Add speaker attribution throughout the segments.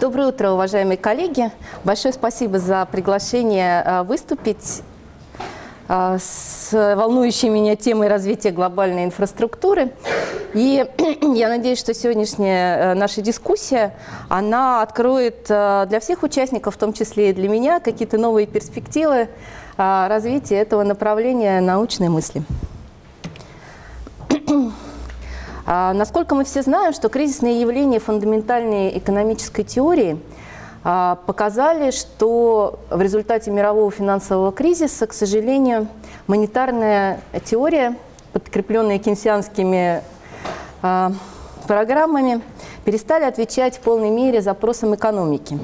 Speaker 1: Доброе утро, уважаемые коллеги. Большое спасибо за приглашение а, выступить а, с волнующей меня темой развития глобальной инфраструктуры. И я надеюсь, что сегодняшняя наша дискуссия, она откроет для всех участников, в том числе и для меня, какие-то новые перспективы развития этого направления научной мысли. А, насколько мы все знаем, что кризисные явления фундаментальной экономической теории а, показали, что в результате мирового финансового кризиса, к сожалению, монетарная теория, подкрепленная кейнсианскими а, программами, перестали отвечать в полной мере запросам экономики.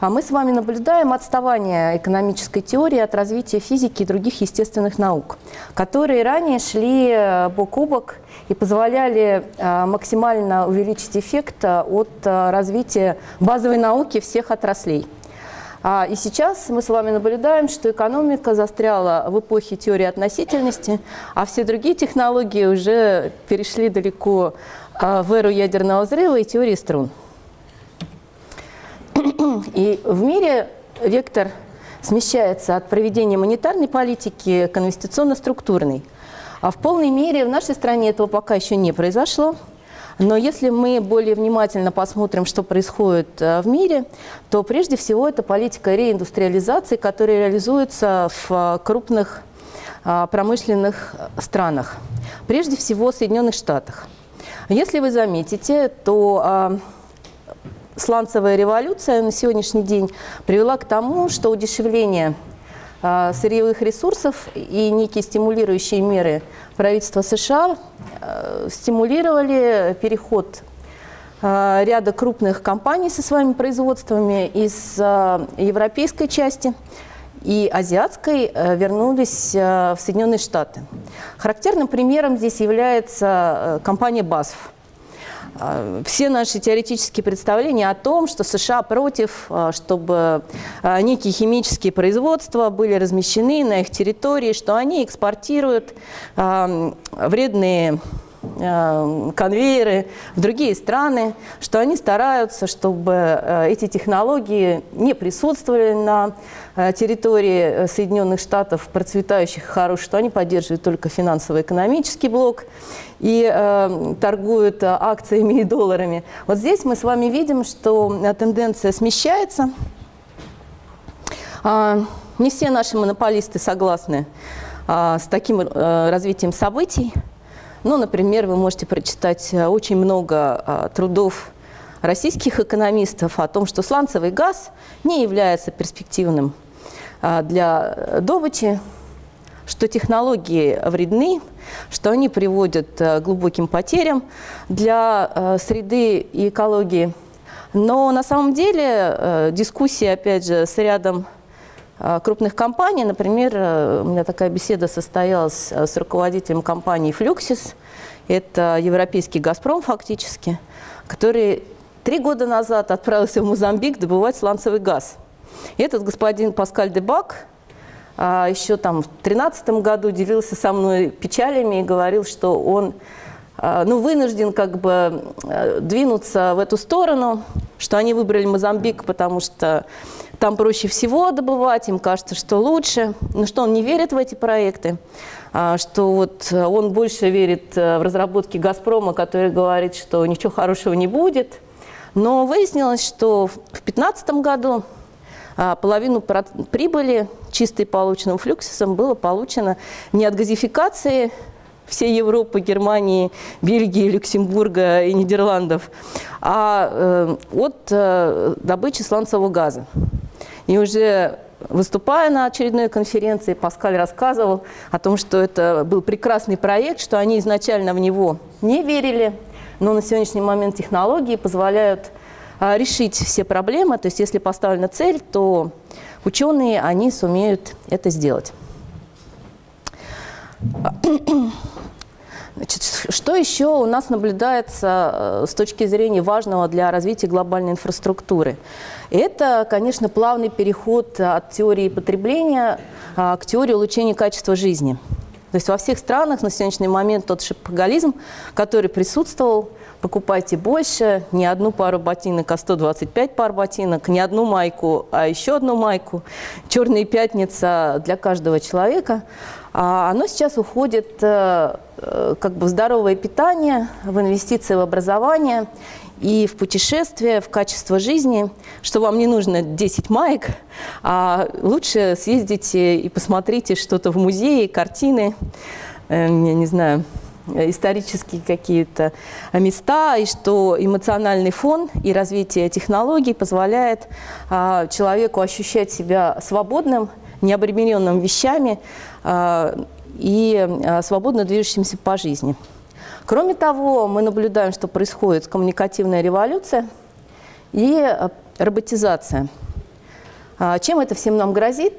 Speaker 1: А мы с вами наблюдаем отставание экономической теории от развития физики и других естественных наук, которые ранее шли э, бок о бок и позволяли э, максимально увеличить эффект э, от развития базовой науки всех отраслей. А, и сейчас мы с вами наблюдаем, что экономика застряла в эпохе теории относительности, а все другие технологии уже перешли далеко в эру ядерного взрыва и теории струн. И в мире вектор смещается от проведения монетарной политики к инвестиционно-структурной. А в полной мере в нашей стране этого пока еще не произошло. Но если мы более внимательно посмотрим, что происходит э, в мире, то прежде всего это политика реиндустриализации, которая реализуется в э, крупных э, промышленных странах, прежде всего в Соединенных Штатах. Если вы заметите, то сланцевая революция на сегодняшний день привела к тому, что удешевление сырьевых ресурсов и некие стимулирующие меры правительства США а, стимулировали переход а, ряда крупных компаний со своими производствами из европейской части и азиатской вернулись в Соединенные Штаты. Характерным примером здесь является компания BASF – все наши теоретические представления о том, что США против, а, чтобы а, некие химические производства были размещены на их территории, что они экспортируют вредные конвейеры в другие страны, что они стараются, чтобы эти технологии не присутствовали на территории Соединенных Штатов, процветающих и хороших, что они поддерживают только финансово-экономический блок и э, торгуют э, акциями и долларами. Вот здесь мы с вами видим, что э, тенденция смещается. Э, не все наши монополисты согласны э, с таким э, развитием событий. Ну, например, вы можете прочитать э, очень много э, трудов российских экономистов о том, что сланцевый газ не является перспективным для добычи, что технологии вредны, что они приводят к э, глубоким потерям для э, среды и экологии. Но на самом деле э, дискуссии, опять же, с рядом крупных компаний, например, у меня такая беседа состоялась с руководителем компании «Флюксис», это европейский «Газпром» фактически, который три года назад отправился в Мозамбик добывать сланцевый газ. И этот господин Паскаль Дебак а, еще там в 2013 году делился со мной печалями и говорил, что он а, ну, вынужден как бы э, двинуться в эту сторону, что они выбрали Мозамбик, потому что там проще всего добывать, им кажется, что лучше, но что он не верит в эти проекты, а, что вот он больше верит э, в разработки «Газпрома», который говорит, что ничего хорошего не будет. Но выяснилось, что в 2015 году половину прибыли, чистой полученным флюксисом, было получено не от газификации всей Европы, Германии, Бельгии, Люксембурга и Нидерландов, а э, от э, добычи сланцевого газа. И уже выступая на очередной конференции, Паскаль рассказывал о том, что это был прекрасный проект, что они изначально в него не верили, но на сегодняшний момент технологии позволяют а, решить все проблемы. То есть если поставлена цель, то ученые, они сумеют это сделать. Значит, что еще у нас наблюдается э, с точки зрения важного для развития глобальной инфраструктуры? Это, конечно, плавный переход от теории потребления а, к теории улучшения качества жизни. То есть во всех странах на сегодняшний момент тот шапоголизм, который присутствовал, покупайте больше, не одну пару ботинок, а 125 пар ботинок, не одну майку, а еще одну майку. Черная пятница для каждого человека. А оно сейчас уходит э, э, как бы в здоровое питание, в инвестиции в образование и в путешествие, в качество жизни, что вам не нужно 10 маек, а лучше съездите и посмотрите что-то в музее, картины, э, я не знаю, исторические какие-то места, и что эмоциональный фон и развитие технологий позволяет а, человеку ощущать себя свободным, необремененным вещами а, и а, свободно движущимся по жизни. Кроме того, мы наблюдаем, что происходит коммуникативная революция и э, роботизация. А чем это всем нам грозит?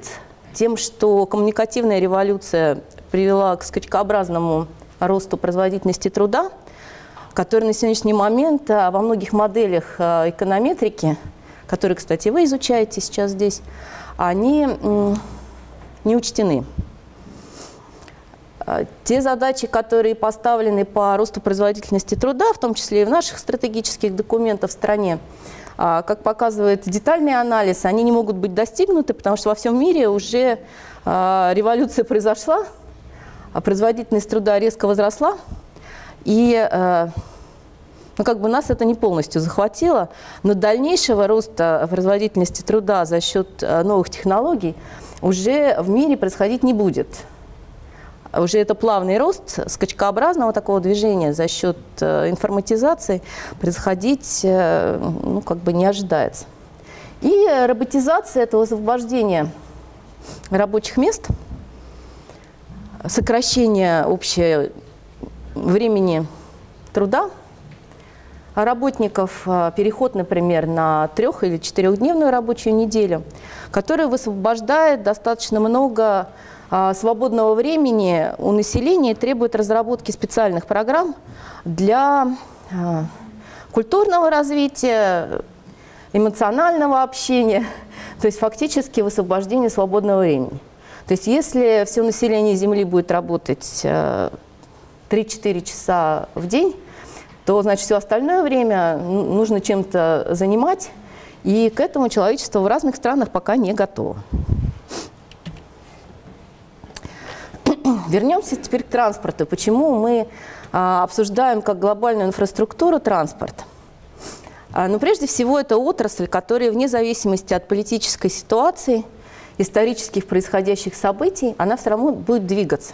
Speaker 1: Тем, что коммуникативная революция привела к скачкообразному росту производительности труда, который на сегодняшний момент э, во многих моделях э, эконометрики, которые, кстати, вы изучаете сейчас здесь, они не учтены. А, те задачи, которые поставлены по росту производительности труда, в том числе и в наших стратегических документах в стране, а, как показывает детальный анализ, они не могут быть достигнуты, потому что во всем мире уже революция произошла, производительность труда резко возросла, и ну, как бы нас это не полностью захватило, но дальнейшего роста производительности труда за счет новых технологий уже в мире происходить не будет уже это плавный рост скачкообразного такого движения за счет э, информатизации происходить э, ну, как бы не ожидается. И роботизация этого освобождения рабочих мест, сокращение общего времени труда работников, э, переход, например, на трех- или четырехдневную рабочую неделю, которая высвобождает достаточно много а, свободного времени у населения требует разработки специальных программ для а, культурного развития, эмоционального общения, то есть фактически высвобождение свободного времени. То есть если все население Земли будет работать 3-4 э, часа в день, то значит все остальное время нужно чем-то занимать, и к этому человечество в разных странах пока не готово. Вернемся теперь к транспорту. Почему мы а, обсуждаем как глобальную инфраструктуру транспорт? А, ну, прежде всего, это отрасль, которая вне зависимости от политической ситуации, исторических происходящих событий, она все равно будет двигаться.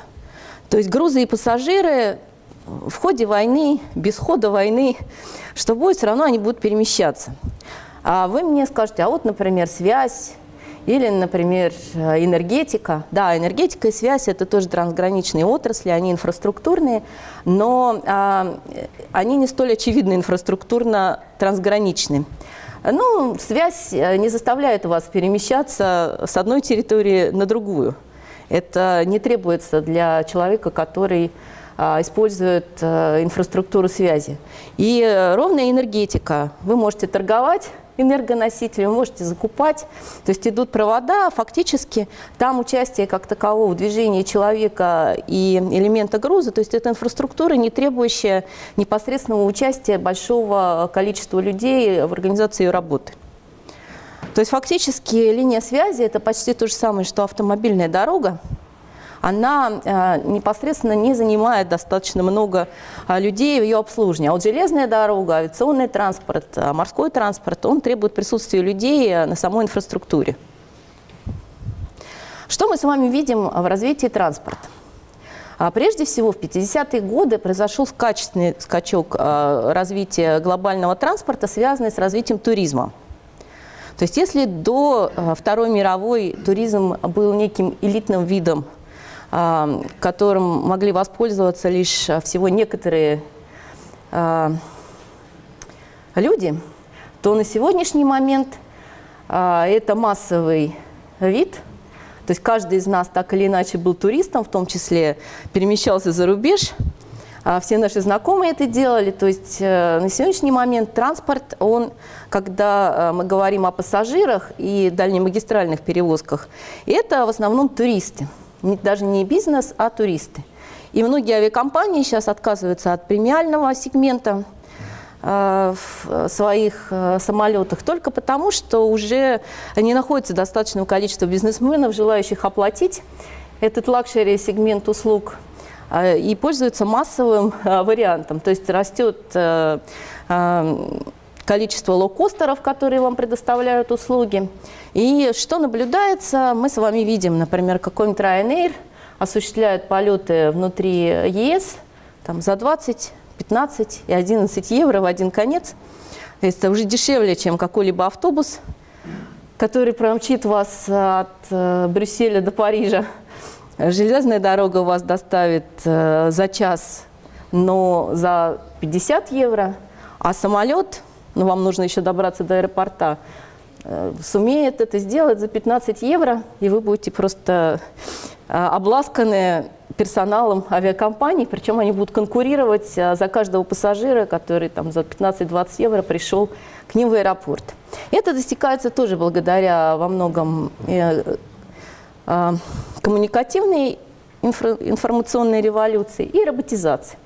Speaker 1: То есть грузы и пассажиры в ходе войны, без хода войны, что будет, все равно они будут перемещаться. А вы мне скажете, а вот, например, связь, или, например, э, энергетика. Да, энергетика и связь – это тоже трансграничные отрасли, они инфраструктурные, но а, они не столь очевидно инфраструктурно трансграничны. Ну, связь э, не заставляет вас перемещаться с одной территории на другую. Это не требуется для человека, который а, использует а, инфраструктуру связи. И ровная энергетика. Вы можете торговать энергоносители, вы можете закупать. То есть идут провода, фактически там участие как такового в движении человека и элемента груза, то есть это инфраструктура, не требующая непосредственного участия большого количества людей в организации ее работы. То есть фактически линия связи – это почти то же самое, что автомобильная дорога, она э, непосредственно не занимает достаточно много э, людей в ее обслуживании. А вот железная дорога, авиационный транспорт, э, морской транспорт, он требует присутствия людей на самой инфраструктуре. Что мы с вами видим в развитии транспорта? А прежде всего, в 50-е годы произошел качественный скачок развития глобального транспорта, связанный с развитием туризма. То есть если до Второй мировой туризм был неким элитным видом которым могли воспользоваться лишь а, всего некоторые а, люди, то на сегодняшний момент это массовый вид. То есть каждый из нас так или иначе был туристом, в том числе перемещался за рубеж. Все наши знакомые это делали. То есть э, на сегодняшний момент транспорт, он, когда мы говорим о пассажирах и дальнемагистральных перевозках, это в основном туристы даже не бизнес, а туристы. И многие авиакомпании сейчас отказываются от премиального сегмента, в своих самолетах только потому, что уже не находится достаточного количества бизнесменов, желающих оплатить этот luxury-сегмент услуг и пользуются массовым вариантом. То есть растет количество лоукостеров, которые вам предоставляют услуги. И что наблюдается, мы с вами видим, например, какой-нибудь Ryanair осуществляет полеты внутри ЕС там, за 20, 15 и 11 евро в один конец. Это уже дешевле, чем какой-либо автобус, который промчит вас от э, Брюсселя до Парижа. Железная дорога вас доставит э, за час, но за 50 евро, а самолет но вам нужно еще добраться до аэропорта, э, сумеет это сделать за 15 евро, и вы будете просто э, обласканы персоналом авиакомпаний, причем они будут конкурировать э, за каждого пассажира, который там, за 15-20 евро пришел к ним в аэропорт. Это достигается тоже благодаря во многом коммуникативной информационной революции и роботизации.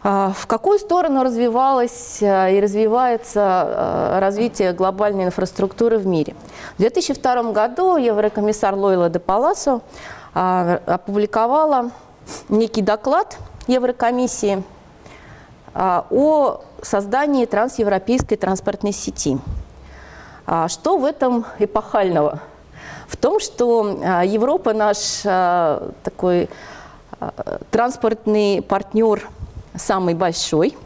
Speaker 1: А, в какую сторону развивалось а, и развивается а, развитие глобальной инфраструктуры в мире? В 2002 году еврокомиссар Лойла де Паласо опубликовала некий доклад Еврокомиссии о создании трансевропейской транспортной сети. Что в этом эпохального? В том, что Европа наш такой транспортный партнер – самый большой.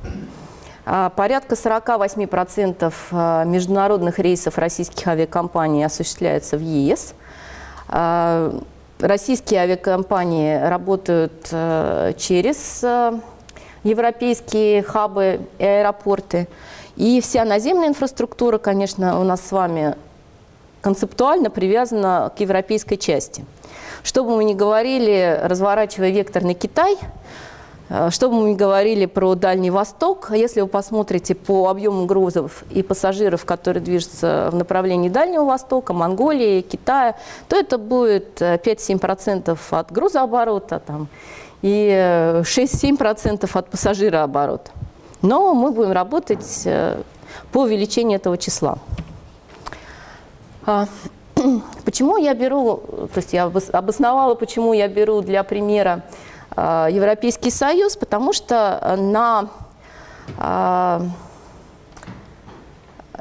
Speaker 1: А, порядка 48% а, международных рейсов российских авиакомпаний осуществляется в ЕС. А, российские авиакомпании работают через европейские хабы и аэропорты. И вся наземная инфраструктура, конечно, у нас с вами концептуально привязана к европейской части. Что бы мы ни говорили, разворачивая вектор на Китай – что бы мы ни говорили про Дальний Восток, если вы посмотрите по объему грузов и пассажиров, которые движутся в направлении Дальнего Востока, Монголии, Китая, то это будет 5-7% э, от грузооборота там, и 6-7% э, от пассажирооборота. Но мы будем работать по увеличению этого числа. А, почему я беру, то есть я обосновала, почему я беру для примера Э, Европейский Союз, потому что на э,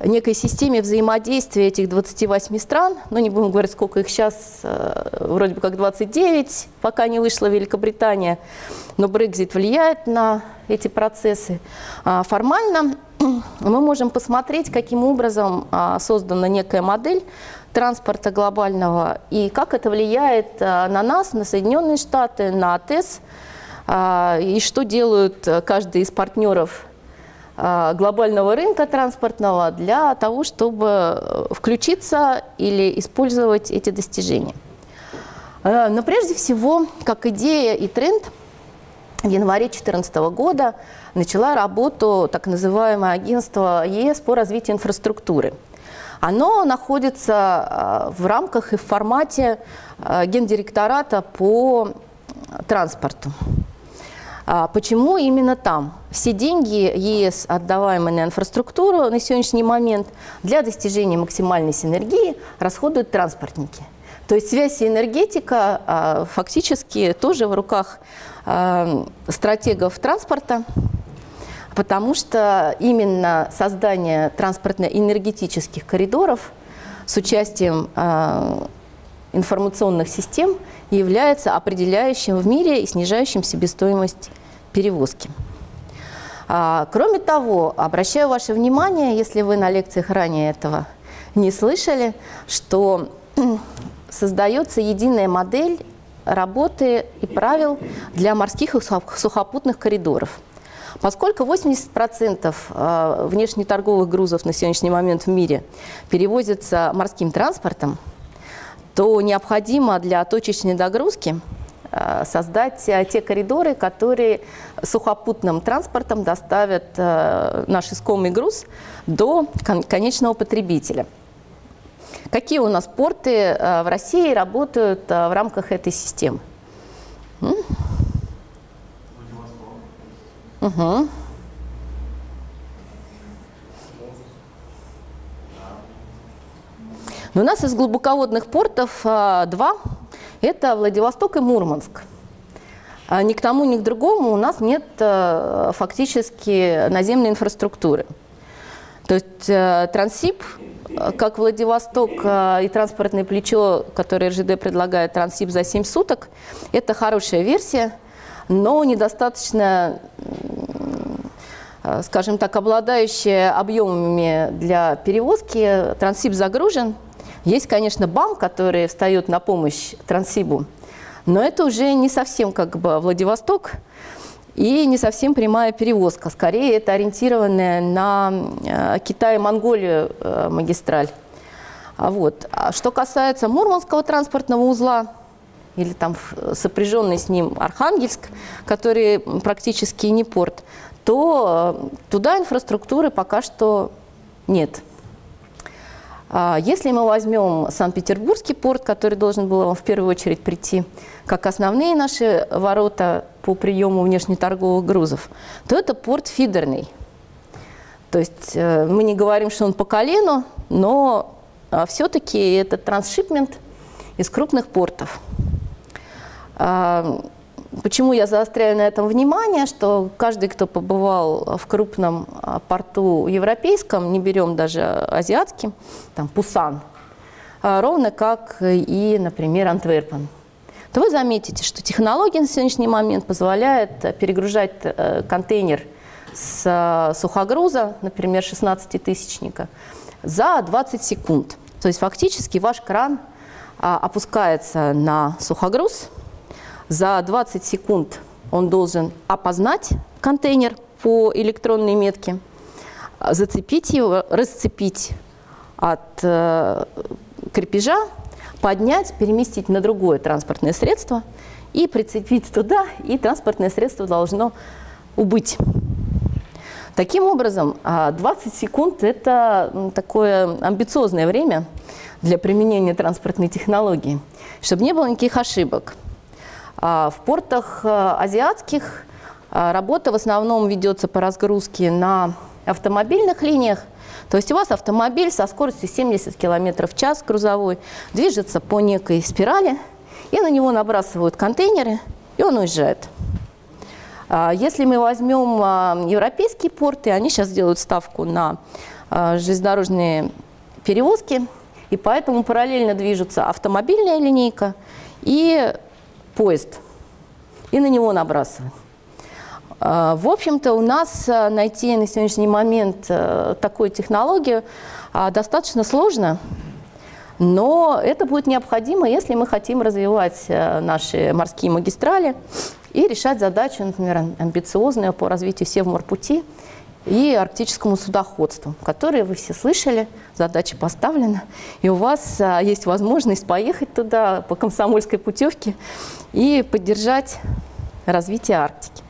Speaker 1: некой системе взаимодействия этих 28 стран, ну не будем говорить, сколько их сейчас, э, вроде бы как 29, пока не вышла Великобритания, но Брекзит влияет на эти процессы. А формально мы можем посмотреть, каким образом создана некая модель транспорта глобального и как это влияет э, на нас, на Соединенные Штаты, на АТЭС, э, и что делают э, каждый из партнеров глобального рынка транспортного для того, чтобы включиться или использовать эти достижения. Но прежде всего, как идея и тренд, в январе 2014 года начала работу так называемое агентство ЕС по развитию инфраструктуры – оно находится а, в рамках и в формате а, гендиректората по транспорту. А, почему именно там? Все деньги ЕС, отдаваемые на инфраструктуру на сегодняшний момент, для достижения максимальной синергии расходуют транспортники. То есть связь и энергетика фактически тоже в руках стратегов транспорта, потому что именно создание транспортно-энергетических коридоров с участием э, информационных систем является определяющим в мире и снижающим себестоимость перевозки. А, кроме того, обращаю ваше внимание, если вы на лекциях ранее этого не слышали, что создается единая модель работы и правил для морских и сухопутных коридоров – Поскольку 80% э, внешнеторговых грузов на сегодняшний момент в мире перевозятся морским транспортом, то необходимо для точечной догрузки э, создать э, те коридоры, которые сухопутным транспортом доставят наш искомый груз до конечного потребителя. Какие у нас порты в России работают в рамках этой системы?
Speaker 2: Угу.
Speaker 1: Ну, Но у нас из глубоководных портов а, два. Это Владивосток и Мурманск. А ни к тому, ни к другому у нас нет а, фактически наземной инфраструктуры. То есть а, Транссиб, а, как Владивосток а, и транспортное плечо, которое РЖД предлагает Транссиб за 7 суток, это хорошая версия – но недостаточно скажем так, обладающая объемами для перевозки. Трансип загружен, есть, конечно, БАМ, который встает на помощь Транссибу, но это уже не совсем как бы Владивосток и не совсем прямая перевозка. Скорее, это ориентированная на э, Китай и Монголию э, магистраль. А вот. А что касается Мурманского транспортного узла, или там сопряженный с ним Архангельск, который практически не порт, то э, туда инфраструктуры пока что нет. А если мы возьмем Санкт-Петербургский порт, который должен был в первую очередь прийти, как основные наши ворота по приему внешнеторговых грузов, то это порт фидерный. То есть э, мы не говорим, что он по колену, но а, все-таки это трансшипмент из крупных портов. А, Почему я заостряю на этом внимание, что каждый, кто побывал в крупном а, порту европейском, не берем даже азиатским, там Пусан, а, ровно как и, например, Антверпен, то вы заметите, что технология на сегодняшний момент позволяет перегружать э, контейнер с а, сухогруза, например, 16-тысячника, за 20 секунд. То есть фактически ваш кран опускается на сухогруз – за 20 секунд он должен опознать контейнер по электронной метке, зацепить его, расцепить от э, крепежа, поднять, переместить на другое транспортное средство и прицепить туда, и транспортное средство должно убыть. Таким образом, 20 а, секунд – это такое амбициозное время для применения транспортной технологии, чтобы не было никаких ошибок. А, в портах э, азиатских э, работа в основном ведется по разгрузке на автомобильных линиях. То есть у вас автомобиль со скоростью 70 км в час грузовой движется по некой спирали, и на него набрасывают контейнеры, и он уезжает. А, если мы возьмем а, европейские порты, они сейчас делают ставку на железнодорожные перевозки, и поэтому параллельно движутся автомобильная линейка и поезд и на него набрасываем. А, в общем-то, у нас а, найти на сегодняшний момент а, такую технологию достаточно сложно, но это будет необходимо, если мы хотим развивать наши морские магистрали и решать задачу, например, амбициозную по развитию Севморпути и арктическому судоходству, которые вы все слышали, задача поставлена, и у вас есть возможность поехать туда по комсомольской путевке и поддержать развитие Арктики.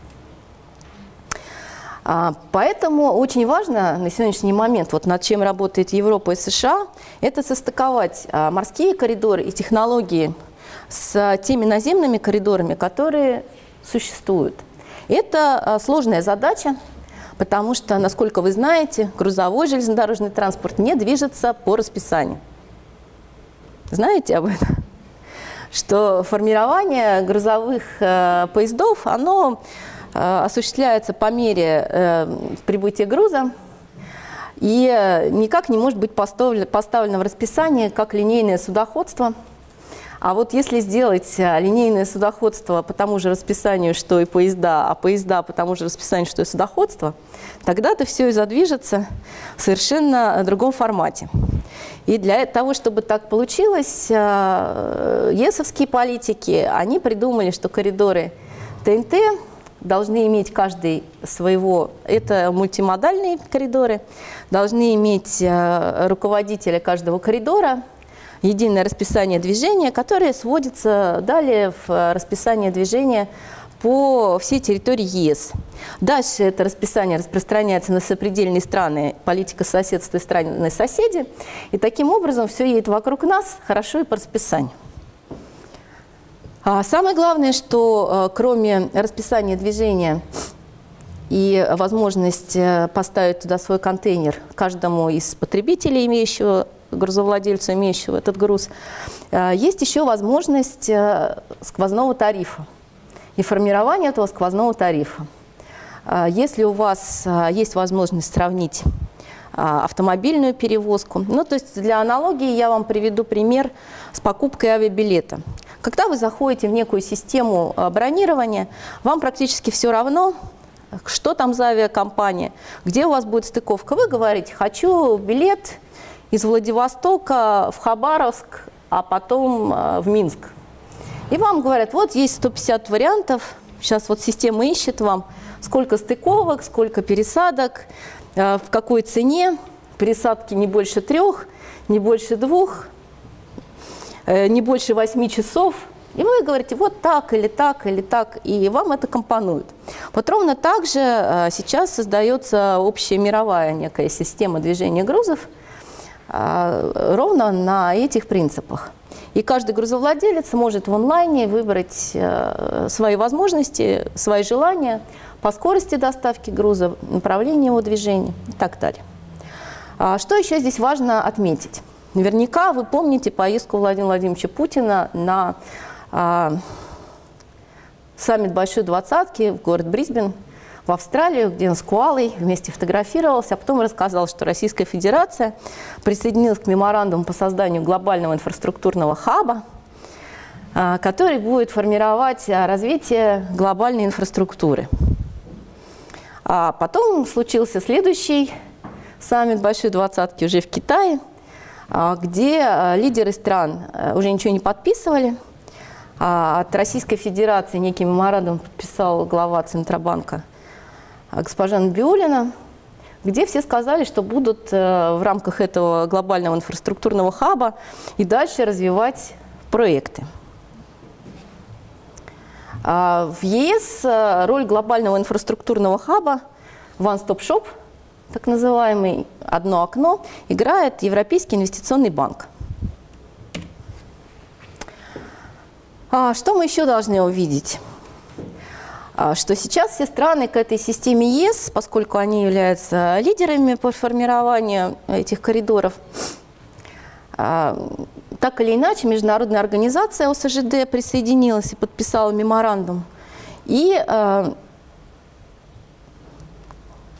Speaker 1: А, поэтому очень важно на сегодняшний момент, вот над чем работает Европа и США, это состыковать а, морские коридоры и технологии с теми наземными коридорами, которые существуют. Это а, сложная задача, потому что, насколько вы знаете, грузовой железнодорожный транспорт не движется по расписанию. Знаете об этом? что формирование грузовых э, поездов, оно э, осуществляется по мере э, прибытия груза и никак не может быть поставлено, поставлено в расписание как линейное судоходство. А вот если сделать линейное судоходство по тому же расписанию, что и поезда, а поезда по тому же расписанию, что и судоходство, тогда это все и задвижется в совершенно другом формате. И для того, чтобы так получилось, э, ЕСовские политики, они придумали, что коридоры ТНТ должны иметь каждый своего, это мультимодальные коридоры, должны иметь э, руководителя каждого коридора, единое расписание движения, которое сводится далее в расписание движения по всей территории ЕС. Дальше это расписание распространяется на сопредельные страны, политика соседства и страны соседи. И таким образом все едет вокруг нас хорошо и по расписанию. А самое главное, что э, кроме расписания движения и возможность э, поставить туда свой контейнер каждому из потребителей, имеющего грузовладельцу, имеющего этот груз, есть еще возможность сквозного тарифа и формирование этого сквозного тарифа. Если у вас есть возможность сравнить автомобильную перевозку, ну то есть для аналогии я вам приведу пример с покупкой авиабилета. Когда вы заходите в некую систему бронирования, вам практически все равно, что там за авиакомпания, где у вас будет стыковка. Вы говорите, хочу билет из Владивостока в Хабаровск, а потом в Минск. И вам говорят, вот есть 150 вариантов, сейчас вот система ищет вам, сколько стыковок, сколько пересадок, э, в какой цене, пересадки не больше трех, не больше двух, э, не больше восьми часов. И вы говорите, вот так или так или так, и вам это компонует. Вот ровно так же э, сейчас создается общая мировая некая система движения грузов, ровно на этих принципах. И каждый грузовладелец может в онлайне выбрать э, свои возможности, свои желания по скорости доставки груза, направлению его движения и так далее. А что еще здесь важно отметить? Наверняка вы помните поездку Владимира Владимировича Путина на а, саммит Большой Двадцатки в город Брисбен – в Австралию, где он с Куалой вместе фотографировался, а потом рассказал, что Российская Федерация присоединилась к меморандуму по созданию глобального инфраструктурного хаба, а, который будет формировать а, развитие глобальной инфраструктуры. А потом случился следующий саммит Большой Двадцатки уже в Китае, а, где лидеры стран уже ничего не подписывали. От Российской Федерации некий меморандум подписал глава Центробанка госпожа Набиулина, где все сказали, что будут э, в рамках этого глобального инфраструктурного хаба и дальше развивать проекты. А в ЕС э, роль глобального инфраструктурного хаба One Stop Shop, так называемый «одно окно», играет Европейский инвестиционный банк. А что мы еще должны увидеть? А, что сейчас все страны к этой системе ЕС, поскольку они являются лидерами по формированию этих коридоров, а, так или иначе, международная организация ОСЖД присоединилась и подписала меморандум. И а,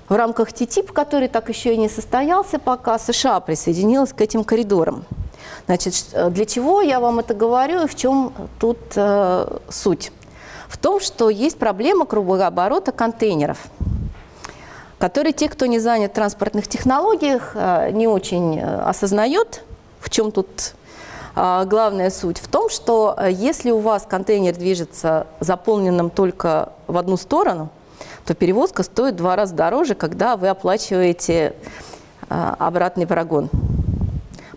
Speaker 1: в рамках ТТИП, который так еще и не состоялся пока, США присоединилась к этим коридорам. Значит, для чего я вам это говорю и в чем тут э, суть? В том, что есть проблема кругооборота контейнеров, которые те, кто не занят в транспортных технологиях, э, не очень э, осознает, в чем тут э, главная суть. В том, что если у вас контейнер движется заполненным только в одну сторону, то перевозка стоит в два раза дороже, когда вы оплачиваете обратный прогон.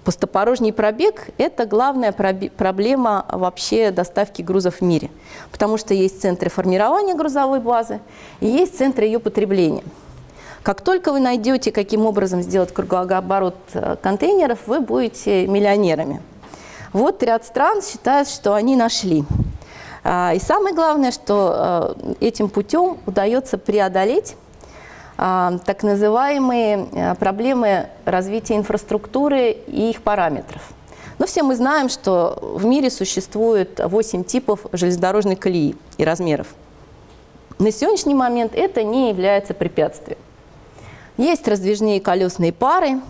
Speaker 1: Пустопорожний пробег – это главная проблема вообще доставки грузов в мире, потому что есть центры формирования грузовой базы и есть центры ее потребления. Как только вы найдете, каким образом сделать кругооборот э, контейнеров, вы будете миллионерами. Вот ряд стран считают, что они нашли. А, и самое главное, что э, этим путем удается преодолеть так называемые э, проблемы развития инфраструктуры и их параметров. Но все мы знаем, что в мире существует 8 типов железнодорожной колеи и размеров. На сегодняшний момент это не является препятствием. Есть раздвижные колесные пары,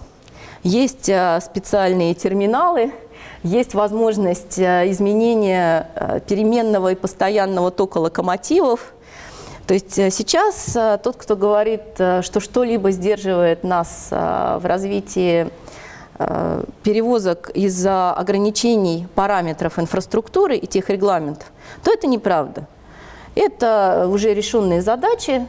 Speaker 1: есть э, специальные терминалы, есть возможность э, изменения переменного и постоянного тока локомотивов, то есть э, сейчас э, тот, кто говорит, э, что что-либо сдерживает нас в развитии перевозок из-за ограничений параметров инфраструктуры и тех регламентов, то это неправда. Это уже решенные задачи.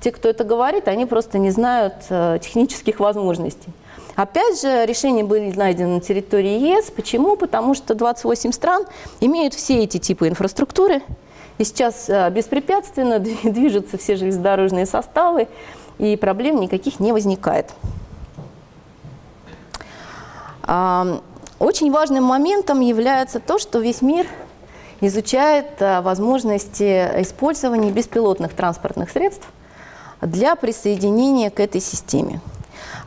Speaker 1: Те, кто это говорит, они просто не знают технических возможностей. Опять же, решения были найдены на территории ЕС. Почему? Потому что 28 стран имеют все эти типы инфраструктуры – и сейчас э, беспрепятственно движутся все железнодорожные составы, и проблем никаких не возникает. Очень важным моментом является то, что весь мир изучает э, возможности использования беспилотных транспортных средств для присоединения к этой системе.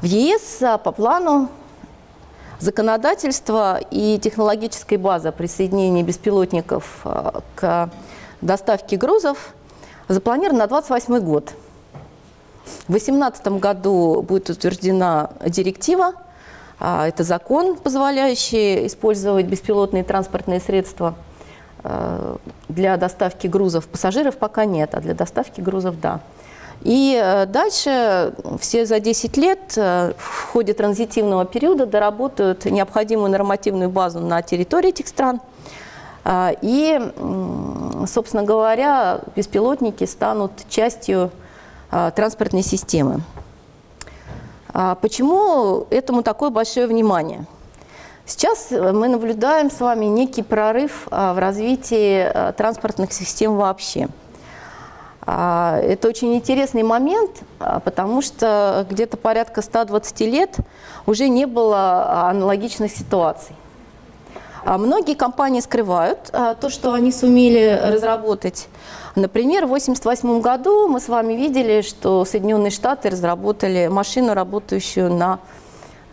Speaker 1: В ЕС э, по плану законодательство и технологическая база присоединения беспилотников к доставке грузов запланирована на 28 год. В 2018 году будет утверждена директива, а, это закон, позволяющий использовать беспилотные транспортные средства а, для доставки грузов. Пассажиров пока нет, а для доставки грузов – да. И э, дальше все за 10 лет э, в ходе транзитивного периода доработают необходимую нормативную базу на территории этих стран. А, и, собственно говоря, беспилотники станут частью а, транспортной системы. А почему этому такое большое внимание? Сейчас мы наблюдаем с вами некий прорыв в развитии транспортных систем вообще – это очень интересный момент, потому что где-то порядка 120 лет уже не было аналогичных ситуаций. А многие компании скрывают то, что они сумели разработать. Например, в 1988 году мы с вами видели, что Соединенные Штаты разработали машину, работающую на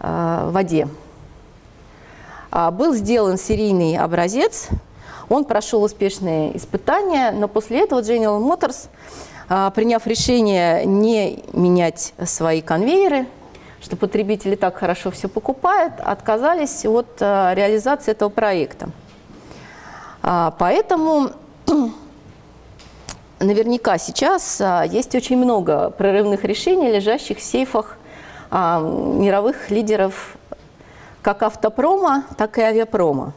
Speaker 1: воде. Был сделан серийный образец – он прошел успешные испытания, но после этого General Motors, а, приняв решение не менять свои конвейеры, что потребители так хорошо все покупают, отказались от а, реализации этого проекта. А, поэтому наверняка сейчас есть очень много прорывных решений, лежащих в сейфах мировых лидеров как автопрома, так и авиапрома.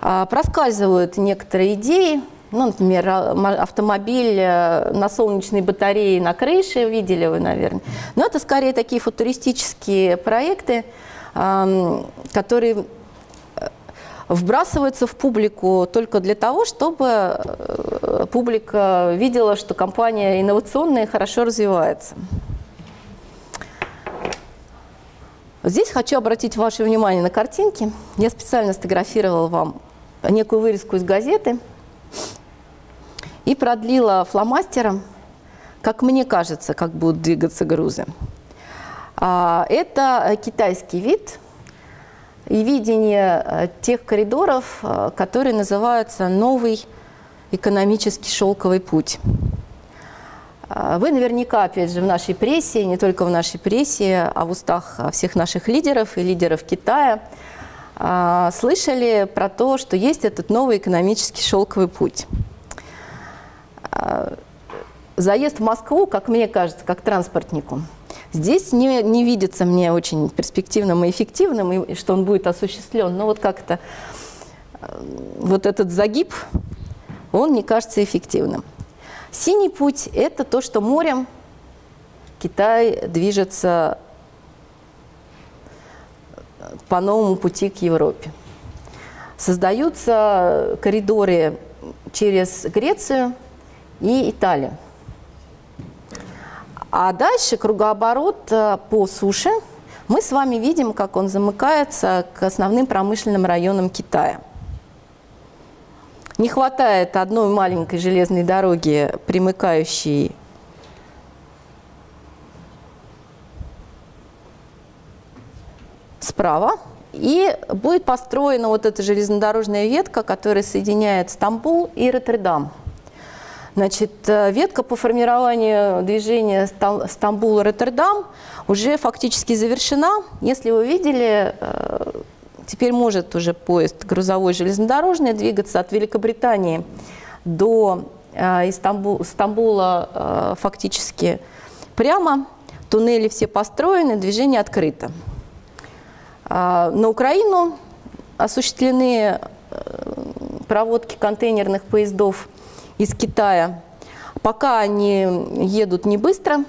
Speaker 1: А, проскальзывают некоторые идеи, ну, например, а, автомобиль э, на солнечной батарее на крыше, видели вы, наверное. Но это скорее такие футуристические проекты, которые э, вбрасываются в публику только для того, чтобы э, публика видела, что компания инновационная и хорошо развивается. Здесь хочу обратить ваше внимание на картинки. Я специально сфотографировала вам некую вырезку из газеты и продлила фломастером, как мне кажется, как будут двигаться грузы. А, это китайский вид и видение э, тех коридоров, э, которые называются «Новый экономический шелковый путь». А, вы наверняка, опять же, в нашей прессе, не только в нашей прессе, а в устах всех наших лидеров и лидеров Китая – а, слышали про то, что есть этот новый экономический шелковый путь. Заезд в Москву, как мне кажется, как транспортнику, здесь не, не видится мне очень перспективным и эффективным, и что он будет осуществлен. Но вот как-то а, вот этот загиб, он не кажется эффективным. Синий путь – это то, что морем Китай движется по новому пути к Европе. Создаются коридоры через Грецию и Италию. А дальше кругооборот э, по суше. Мы с вами видим, как он замыкается к основным промышленным районам Китая. Не хватает одной маленькой железной дороги, примыкающей справа. И будет построена вот эта железнодорожная ветка, которая соединяет Стамбул и Роттердам. Значит, э, ветка по формированию движения Стамбул-Роттердам уже фактически завершена. Если вы видели, э, теперь может уже поезд грузовой железнодорожный двигаться от Великобритании до э, Стамбула фактически прямо. Туннели все построены, движение открыто. На Украину осуществлены проводки контейнерных поездов из Китая. Пока они едут не быстро,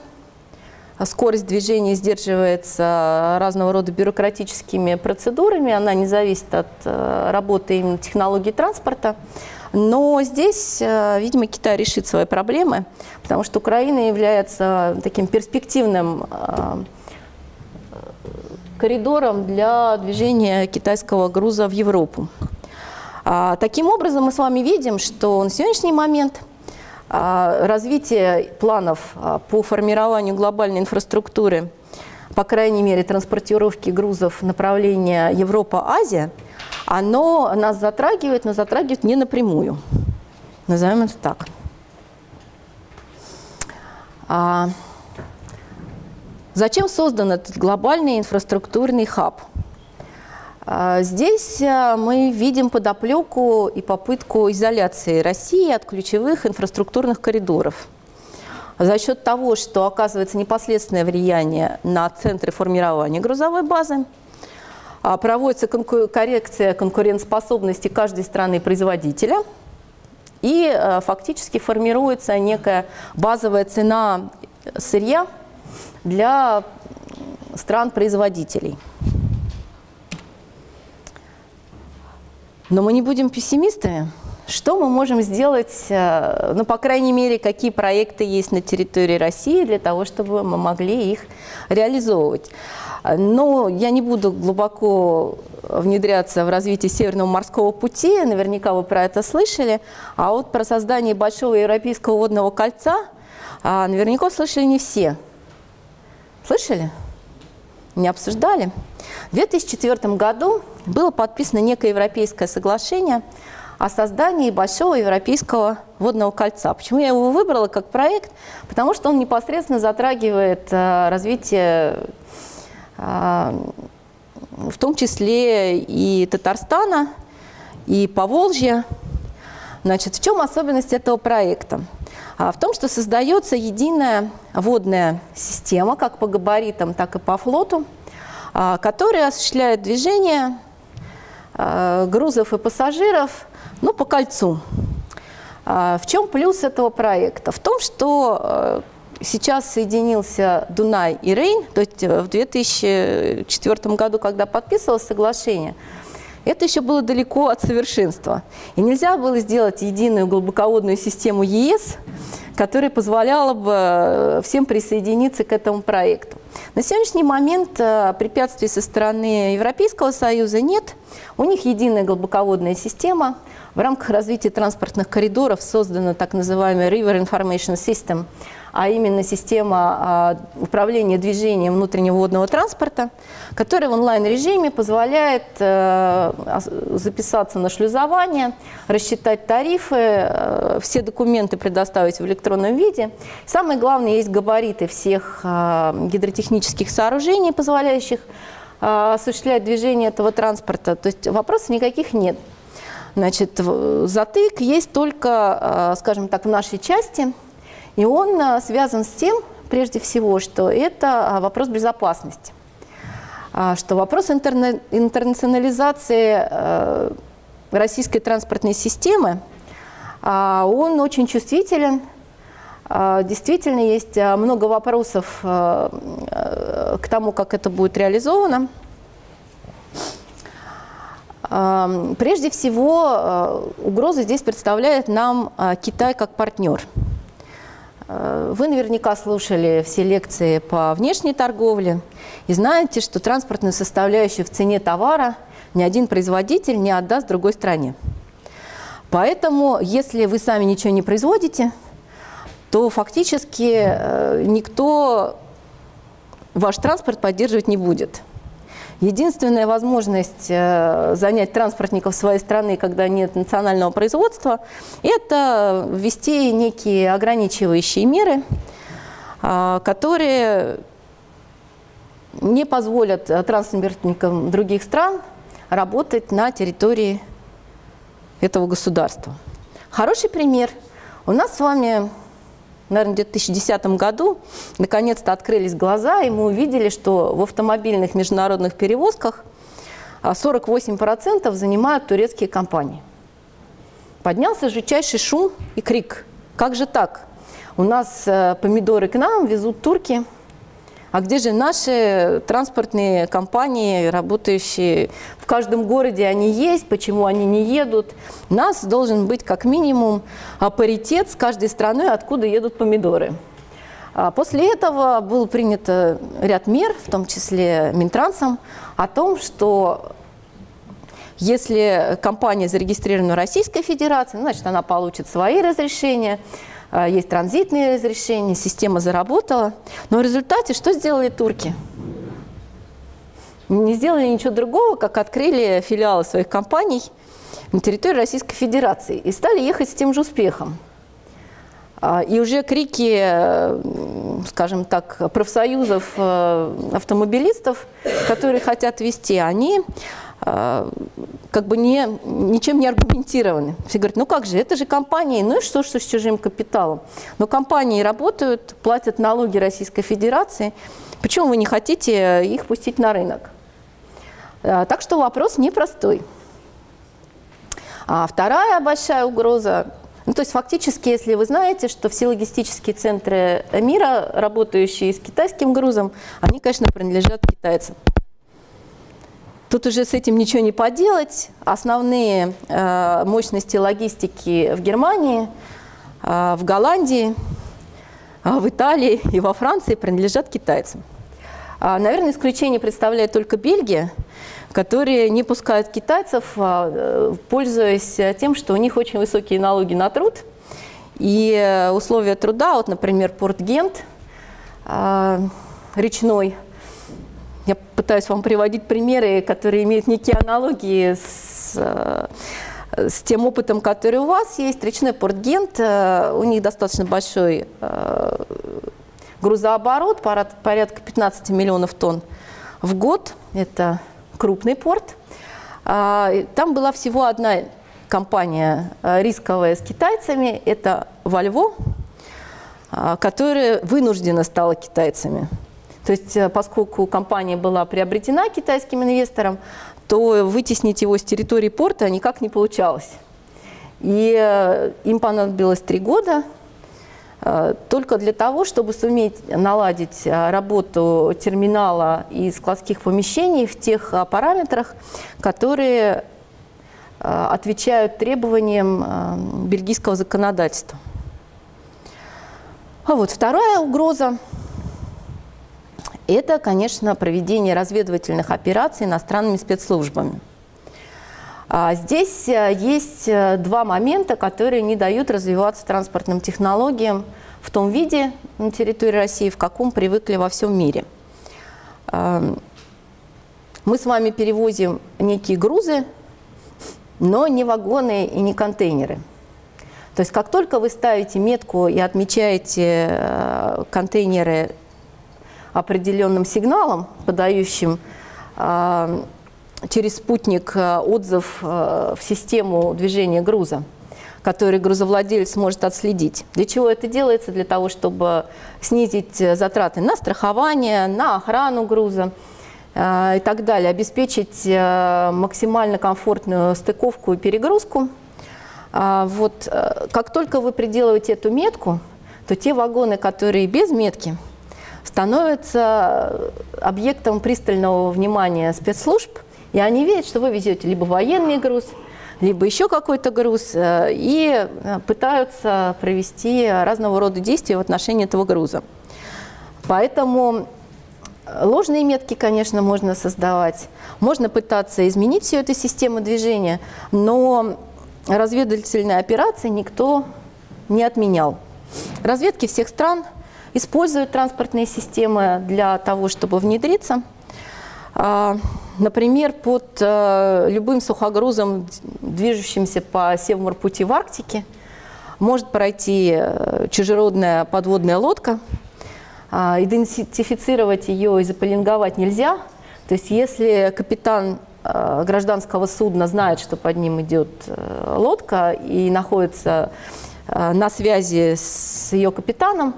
Speaker 1: скорость движения сдерживается разного рода бюрократическими процедурами, она не зависит от э, работы именно технологий транспорта. Но здесь, э, видимо, Китай решит свои проблемы, потому что Украина является таким перспективным коридором для движения китайского груза в Европу. А, таким образом, мы с вами видим, что на сегодняшний момент а, развитие планов а, по формированию глобальной инфраструктуры по крайней мере, транспортировки грузов направления Европа-Азия, оно нас затрагивает, но затрагивает не напрямую. Назовем это так. А, зачем создан этот глобальный инфраструктурный хаб? А, здесь а, мы видим подоплеку и попытку изоляции России от ключевых инфраструктурных коридоров. За счет того, что оказывается непосредственное влияние на центры формирования грузовой базы, а, проводится коррекция конкурентоспособности каждой страны-производителя, и фактически формируется некая базовая цена сырья для стран-производителей. Но мы не будем пессимистами. Что мы можем сделать, э, ну, по крайней мере, какие проекты есть на территории России для того, чтобы мы могли их реализовывать? Но я не буду глубоко внедряться в развитие Северного морского пути, наверняка вы про это слышали, а вот про создание Большого Европейского водного кольца а, наверняка слышали не все. Слышали? Не обсуждали? В 2004 году было подписано некое европейское соглашение о создании большого европейского водного кольца. Почему я его выбрала как проект? Потому что он непосредственно затрагивает э, развитие, э, в том числе и Татарстана, и Поволжья. Значит, в чем особенность этого проекта? А в том, что создается единая водная система, как по габаритам, так и по флоту, а, которая осуществляет движение Э, грузов и пассажиров ну, по кольцу. А, в чем плюс этого проекта? В том, что сейчас соединился Дунай и Рейн, то есть э, в 2004 году, когда подписывалось соглашение, это еще было далеко от совершенства. И нельзя было сделать единую глубоководную систему ЕС, которая позволяла бы всем присоединиться к этому проекту. На сегодняшний момент препятствий со стороны Европейского Союза нет. У них единая глубоководная система. В рамках развития транспортных коридоров создана так называемая River Information System, а именно система а, управления движением внутреннего водного транспорта, которая в онлайн-режиме позволяет э, записаться на шлюзование, рассчитать тарифы, э, все документы предоставить в электронном виде. Самое главное, есть габариты всех э, гидротехнических сооружений, позволяющих осуществлять движение этого транспорта. То есть вопросов никаких нет. Значит, затык есть только, скажем так, в нашей части, и он а, связан с тем, прежде всего, что это вопрос безопасности, что вопрос интернационализации российской транспортной системы, он очень чувствителен а, действительно, есть а, много вопросов а, к тому, как это будет реализовано. Прежде всего, угрозы здесь представляет нам Китай как партнер. Вы наверняка слушали все лекции по внешней торговле и знаете, что транспортную составляющую в цене товара ни один производитель не отдаст другой стране. Поэтому, если вы сами ничего не производите – то фактически э, никто ваш транспорт поддерживать не будет. Единственная возможность э, занять транспортников своей страны, когда нет национального производства, это ввести некие ограничивающие меры, а, которые не позволят транспортникам других стран работать на территории этого государства. Хороший пример. У нас с вами наверное, в 2010 году наконец-то открылись глаза, и мы увидели, что в автомобильных международных перевозках 48% а, занимают турецкие компании. Поднялся жутчайший шум и крик. Как же так? У нас э, помидоры к нам везут турки, а где же наши транспортные компании, работающие в каждом городе, они есть, почему они не едут? У нас должен быть как минимум паритет с каждой страной, откуда едут помидоры. А после этого был принят ряд мер, в том числе Минтрансом, о том, что если компания зарегистрирована в Российской Федерации, значит, она получит свои разрешения, есть транзитные разрешения, система заработала. Но в результате что сделали турки? не сделали ничего другого, как открыли филиалы своих компаний на территории Российской Федерации и стали ехать с тем же успехом. А, и уже крики, э, скажем так, профсоюзов э, автомобилистов, которые хотят вести, они как бы не, ничем не аргументированы. Все говорят, ну как же, это же компании, ну и что, что с чужим капиталом? Но компании работают, платят налоги Российской Федерации, почему вы не хотите их пустить на рынок? Так что вопрос непростой. А вторая большая угроза ну, то есть фактически, если вы знаете, что все логистические центры мира, работающие с китайским грузом, они, конечно, принадлежат китайцам. Тут уже с этим ничего не поделать. Основные э, мощности логистики в Германии, э, в Голландии, э, в Италии и во Франции принадлежат китайцам. А, наверное, исключение представляет только Бельгия, которые не пускают китайцев, а, э, пользуясь тем, что у них очень высокие налоги на труд. И э, условия труда, вот, например, порт Гент, а, речной, пытаюсь вам приводить примеры, которые имеют некие аналогии с, э, с тем опытом, который у вас есть. Речной порт Гент, у них достаточно большой грузооборот, порядка 15 миллионов тонн в год. Это крупный порт. А, там была всего одна компания рисковая с китайцами, это Вольво, которая вынуждена стала китайцами. То есть, э, поскольку компания была приобретена китайским инвестором, то вытеснить его с территории порта никак не получалось. И э, им понадобилось три года – Э, только для того, чтобы суметь наладить работу терминала и складских помещений в тех параметрах, которые отвечают требованиям бельгийского законодательства. А вот вторая угроза – это, конечно, проведение разведывательных операций иностранными спецслужбами. А здесь э, есть э, два момента, которые не дают развиваться транспортным технологиям в том виде на территории России, в каком привыкли во всем мире. Эм, мы с вами перевозим некие грузы, но не вагоны и не контейнеры. То есть как только вы ставите метку и отмечаете э, контейнеры определенным сигналом, подающим через спутник э, отзыв э, в систему движения груза, который грузовладелец может отследить. Для чего это делается? Для того, чтобы снизить э, затраты на страхование, на охрану груза и так далее, обеспечить максимально комфортную стыковку и перегрузку. А вот как только вы приделываете эту метку, то те вагоны, которые без метки, становятся объектом пристального внимания спецслужб, и они видят, что вы везете либо военный груз, либо еще какой-то груз, э, и э, пытаются провести разного рода действия в отношении этого груза. Поэтому э, ложные метки, конечно, можно создавать. Можно пытаться изменить всю эту систему движения, но разведывательные операции никто не отменял. Разведки всех стран используют транспортные системы для того, чтобы внедриться – а, например, под э, любым сухогрузом, движущимся по Севморпути в Арктике, может пройти э, чужеродная подводная лодка. А, идентифицировать ее и заполинговать нельзя. То есть если капитан э, гражданского судна знает, что под ним идет лодка и находится на связи с ее капитаном,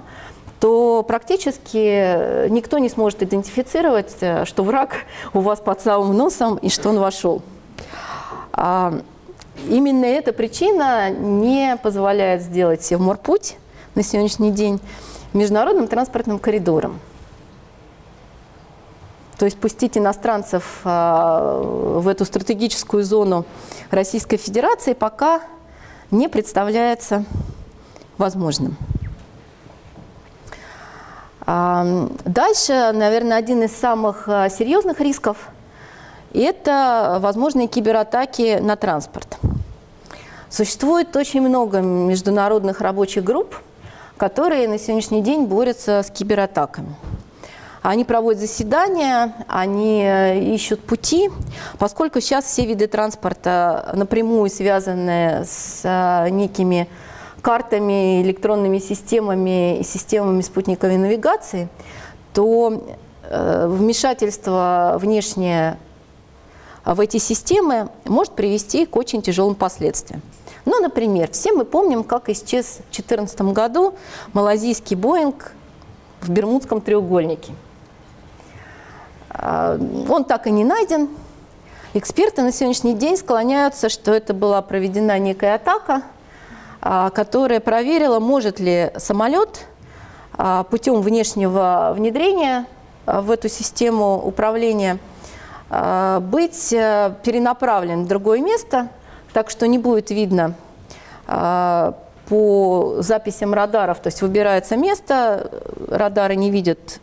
Speaker 1: то практически никто не сможет идентифицировать, э, что враг у вас под самым носом и что он вошел. А, именно эта причина не позволяет сделать Севморпуть на сегодняшний день международным транспортным коридором. То есть пустить иностранцев а, в эту стратегическую зону Российской Федерации пока не представляется возможным. Дальше, наверное, один из самых а, серьезных рисков – это возможные кибератаки на транспорт. Существует очень много международных рабочих групп, которые на сегодняшний день борются с кибератаками. Они проводят заседания, они ищут пути, поскольку сейчас все виды транспорта напрямую связаны с некими картами, электронными системами и системами спутниковой навигации, то вмешательство внешнее в эти системы может привести к очень тяжелым последствиям. Ну, например, все мы помним, как исчез в 2014 году малазийский Боинг в Бермудском треугольнике. А, он так и не найден. Эксперты на сегодняшний день склоняются, что это была проведена некая атака, которая проверила, может ли самолет а, путем внешнего внедрения в эту систему управления быть э, перенаправлен в другое место, так что не будет видно а, по записям радаров, то есть выбирается место, радары не видят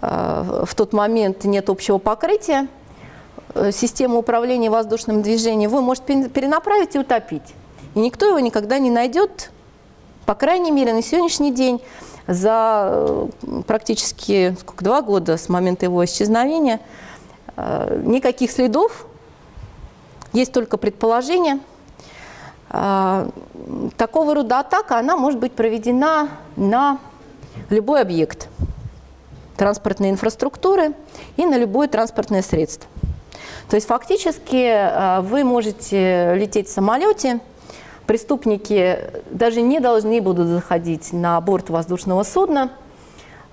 Speaker 1: а, в тот момент, нет общего покрытия, э, систему управления воздушным движением вы можете перенаправить и утопить. И никто его никогда не найдет, по крайней мере, на сегодняшний день, за э, практически сколько, два года с момента его исчезновения, э, никаких следов есть только предположение. А, такого рода атака, она может быть проведена на любой объект транспортной инфраструктуры и на любое транспортное средство. То есть фактически вы можете лететь в самолете, преступники даже не должны будут заходить на борт воздушного судна,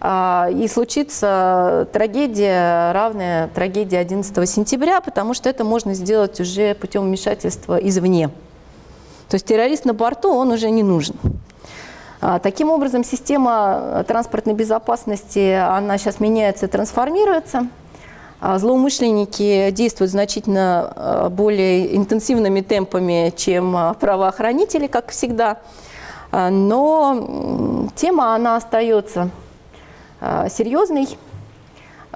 Speaker 1: а, и случится трагедия, равная трагедии 11 сентября, потому что это можно сделать уже путем вмешательства извне. То есть террорист на борту, он уже не нужен. А, таким образом, система транспортной безопасности, она сейчас меняется и трансформируется. А, злоумышленники действуют значительно более интенсивными темпами, чем правоохранители, как всегда. Но тема, она остается серьезный.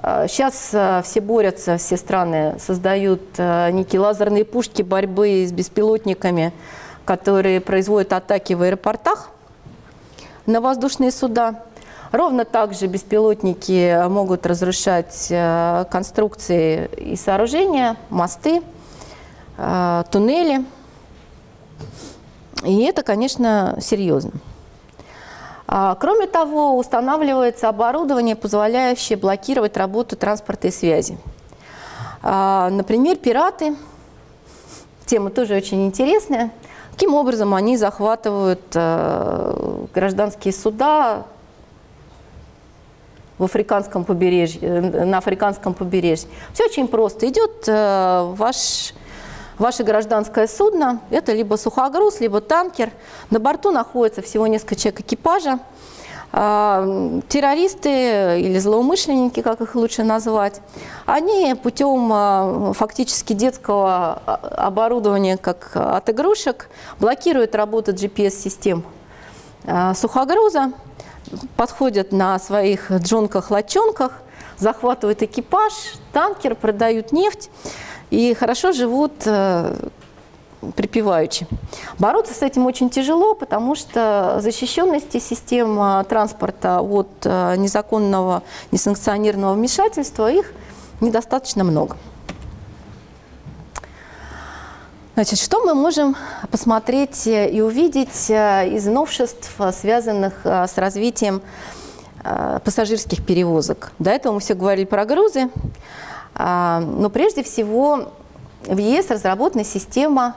Speaker 1: Сейчас все борются, все страны создают некие лазерные пушки борьбы с беспилотниками, которые производят атаки в аэропортах на воздушные суда. Ровно так же беспилотники могут разрушать конструкции и сооружения, мосты, туннели. И это, конечно, серьезно. А, кроме того, устанавливается оборудование, позволяющее блокировать работу транспорта и связи. А, например, пираты, тема тоже очень интересная, каким образом они захватывают э, гражданские суда в африканском побережье, э, на африканском побережье. Все очень просто. Идет э, ваш Ваше гражданское судно – это либо сухогруз, либо танкер. На борту находится всего несколько человек экипажа. А, террористы или злоумышленники, как их лучше назвать, они путем а, фактически детского а, оборудования, как от игрушек, блокируют работу GPS-систем сухогруза, подходят на своих джонках-лочонках, захватывают экипаж, танкер, продают нефть и хорошо живут э, припеваючи. Бороться с этим очень тяжело, потому что защищенности систем э, транспорта от э, незаконного, несанкционированного вмешательства их недостаточно много. Значит, что мы можем посмотреть и увидеть из новшеств, связанных с развитием пассажирских перевозок? До этого мы все говорили про грузы, а, но прежде всего в ЕС разработана система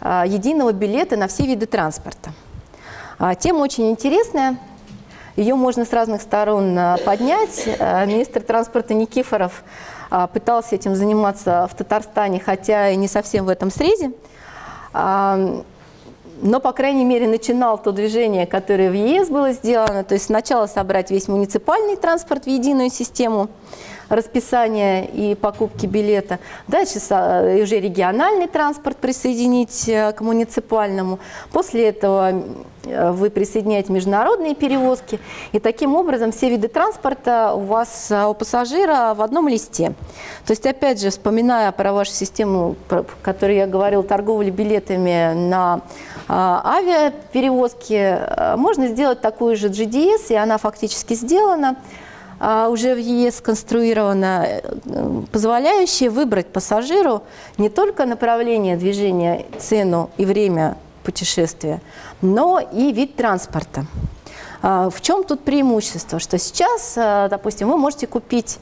Speaker 1: единого билета на все виды транспорта. А, тема очень интересная, ее можно с разных сторон поднять. Министр транспорта Никифоров пытался этим заниматься в Татарстане, хотя и не совсем в этом срезе. Но, по крайней мере, начинал то движение, которое в ЕС было сделано. То есть сначала собрать весь муниципальный транспорт в единую систему – расписания и покупки билета. Дальше э, уже региональный транспорт присоединить э, к муниципальному. После этого э, вы присоединяете международные перевозки. И таким образом все виды транспорта у вас, у пассажира в одном листе. То есть, опять же, вспоминая про вашу систему, про которую я говорил, торговли билетами на авиаперевозки, можно сделать такую же GDS, и она фактически сделана. А, уже в ЕС сконструировано, э, позволяющее выбрать пассажиру не только направление движения, цену и время путешествия, но и вид транспорта. А, в чем тут преимущество? Что сейчас, а, допустим, вы можете купить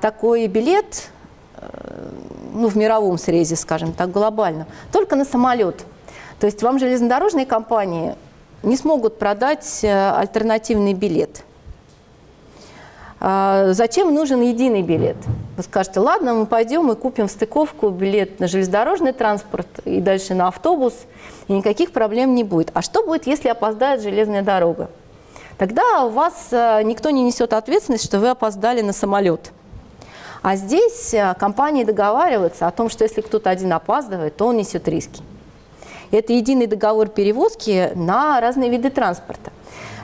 Speaker 1: такой билет э, ну, в мировом срезе, скажем так, глобально, только на самолет. То есть вам железнодорожные компании не смогут продать э, альтернативный билет. А зачем нужен единый билет? Вы скажете, ладно, мы пойдем и купим в стыковку билет на железнодорожный транспорт и дальше на автобус, и никаких проблем не будет. А что будет, если опоздает железная дорога? Тогда у вас э, никто не несет ответственность, что вы опоздали на самолет. А здесь э, компании договариваются о том, что если кто-то один опаздывает, то он несет риски. Это единый договор перевозки на разные виды транспорта.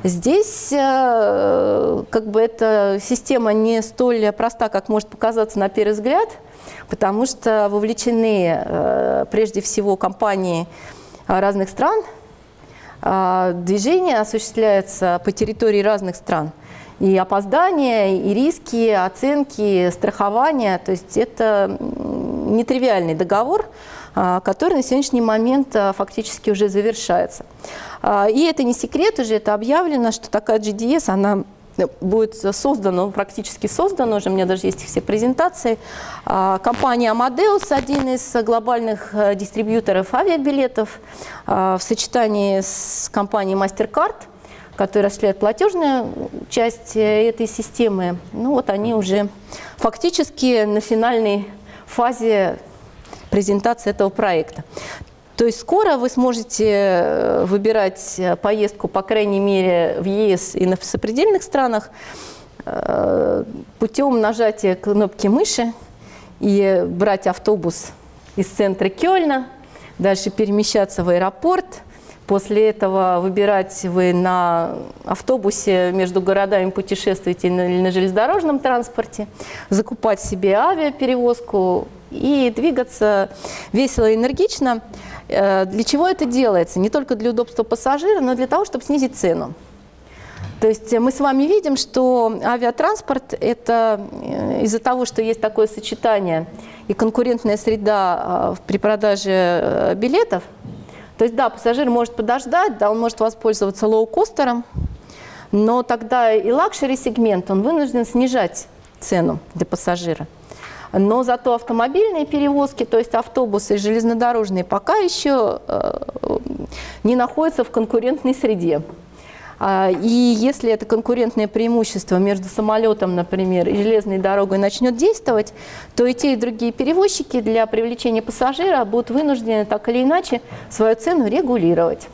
Speaker 1: Здесь э, как бы эта система не столь проста, как может показаться на первый взгляд, потому что вовлечены э, прежде всего компании разных стран. Движение осуществляется по территории разных стран. И опоздания, и риски, оценки, страхование. То есть это нетривиальный договор, а, который на сегодняшний момент а, фактически уже завершается. А, и это не секрет уже, это объявлено, что такая GDS, она будет создана, практически создана, уже у меня даже есть все презентации. Компания Amadeus, один из глобальных дистрибьюторов авиабилетов, в сочетании с компанией MasterCard, которая осуществляет платежную часть э, этой системы, ну вот они уже фактически на финальной фазе презентации этого проекта. То есть скоро вы сможете э, выбирать э, поездку, по крайней мере, в ЕС и в сопредельных странах э, путем нажатия кнопки мыши и брать автобус из центра Кёльна, дальше перемещаться в аэропорт, После этого выбирать вы на автобусе между городами путешествуете или на железнодорожном транспорте, закупать себе авиаперевозку и двигаться весело и энергично. Э, для чего это делается? Не только для удобства пассажира, но для того, чтобы снизить цену. То есть мы с вами видим, что авиатранспорт – это э, из-за того, что есть такое сочетание и конкурентная среда э, при продаже билетов – то есть, да, пассажир может подождать, да, он может воспользоваться лоукостером, но тогда и luxury-сегмент, он вынужден снижать цену для пассажира. Но зато автомобильные перевозки, то есть автобусы и железнодорожные, пока еще э, не находятся в конкурентной среде. А, и если это конкурентное преимущество между самолетом, например, и железной дорогой начнет действовать, то и те, и другие перевозчики для привлечения пассажира будут вынуждены так или иначе свою цену регулировать.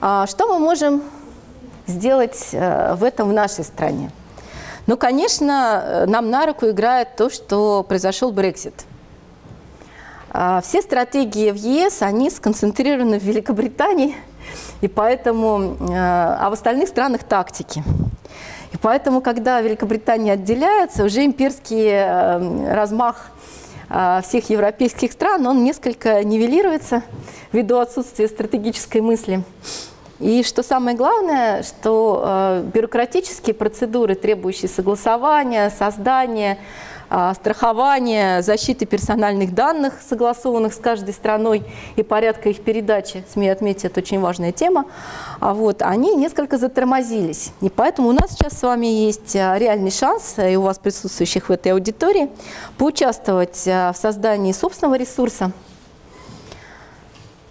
Speaker 1: А что мы можем сделать э, в этом в нашей стране? Ну, конечно, э, нам на руку играет то, что произошел Брексит – а, все стратегии в ЕС, они сконцентрированы в Великобритании, и поэтому, э, а в остальных странах тактики. И поэтому, когда Великобритания отделяется, уже имперский э, размах всех европейских стран, он несколько нивелируется ввиду отсутствия стратегической мысли. И что самое главное, что бюрократические процедуры, требующие согласования, создания, а, страхования, защиты персональных данных, согласованных с каждой страной, и порядка их передачи, смею отметить, это очень важная тема, а вот, они несколько затормозились. И поэтому у нас сейчас с вами есть а, реальный шанс, и у вас присутствующих в этой аудитории, поучаствовать в создании собственного ресурса,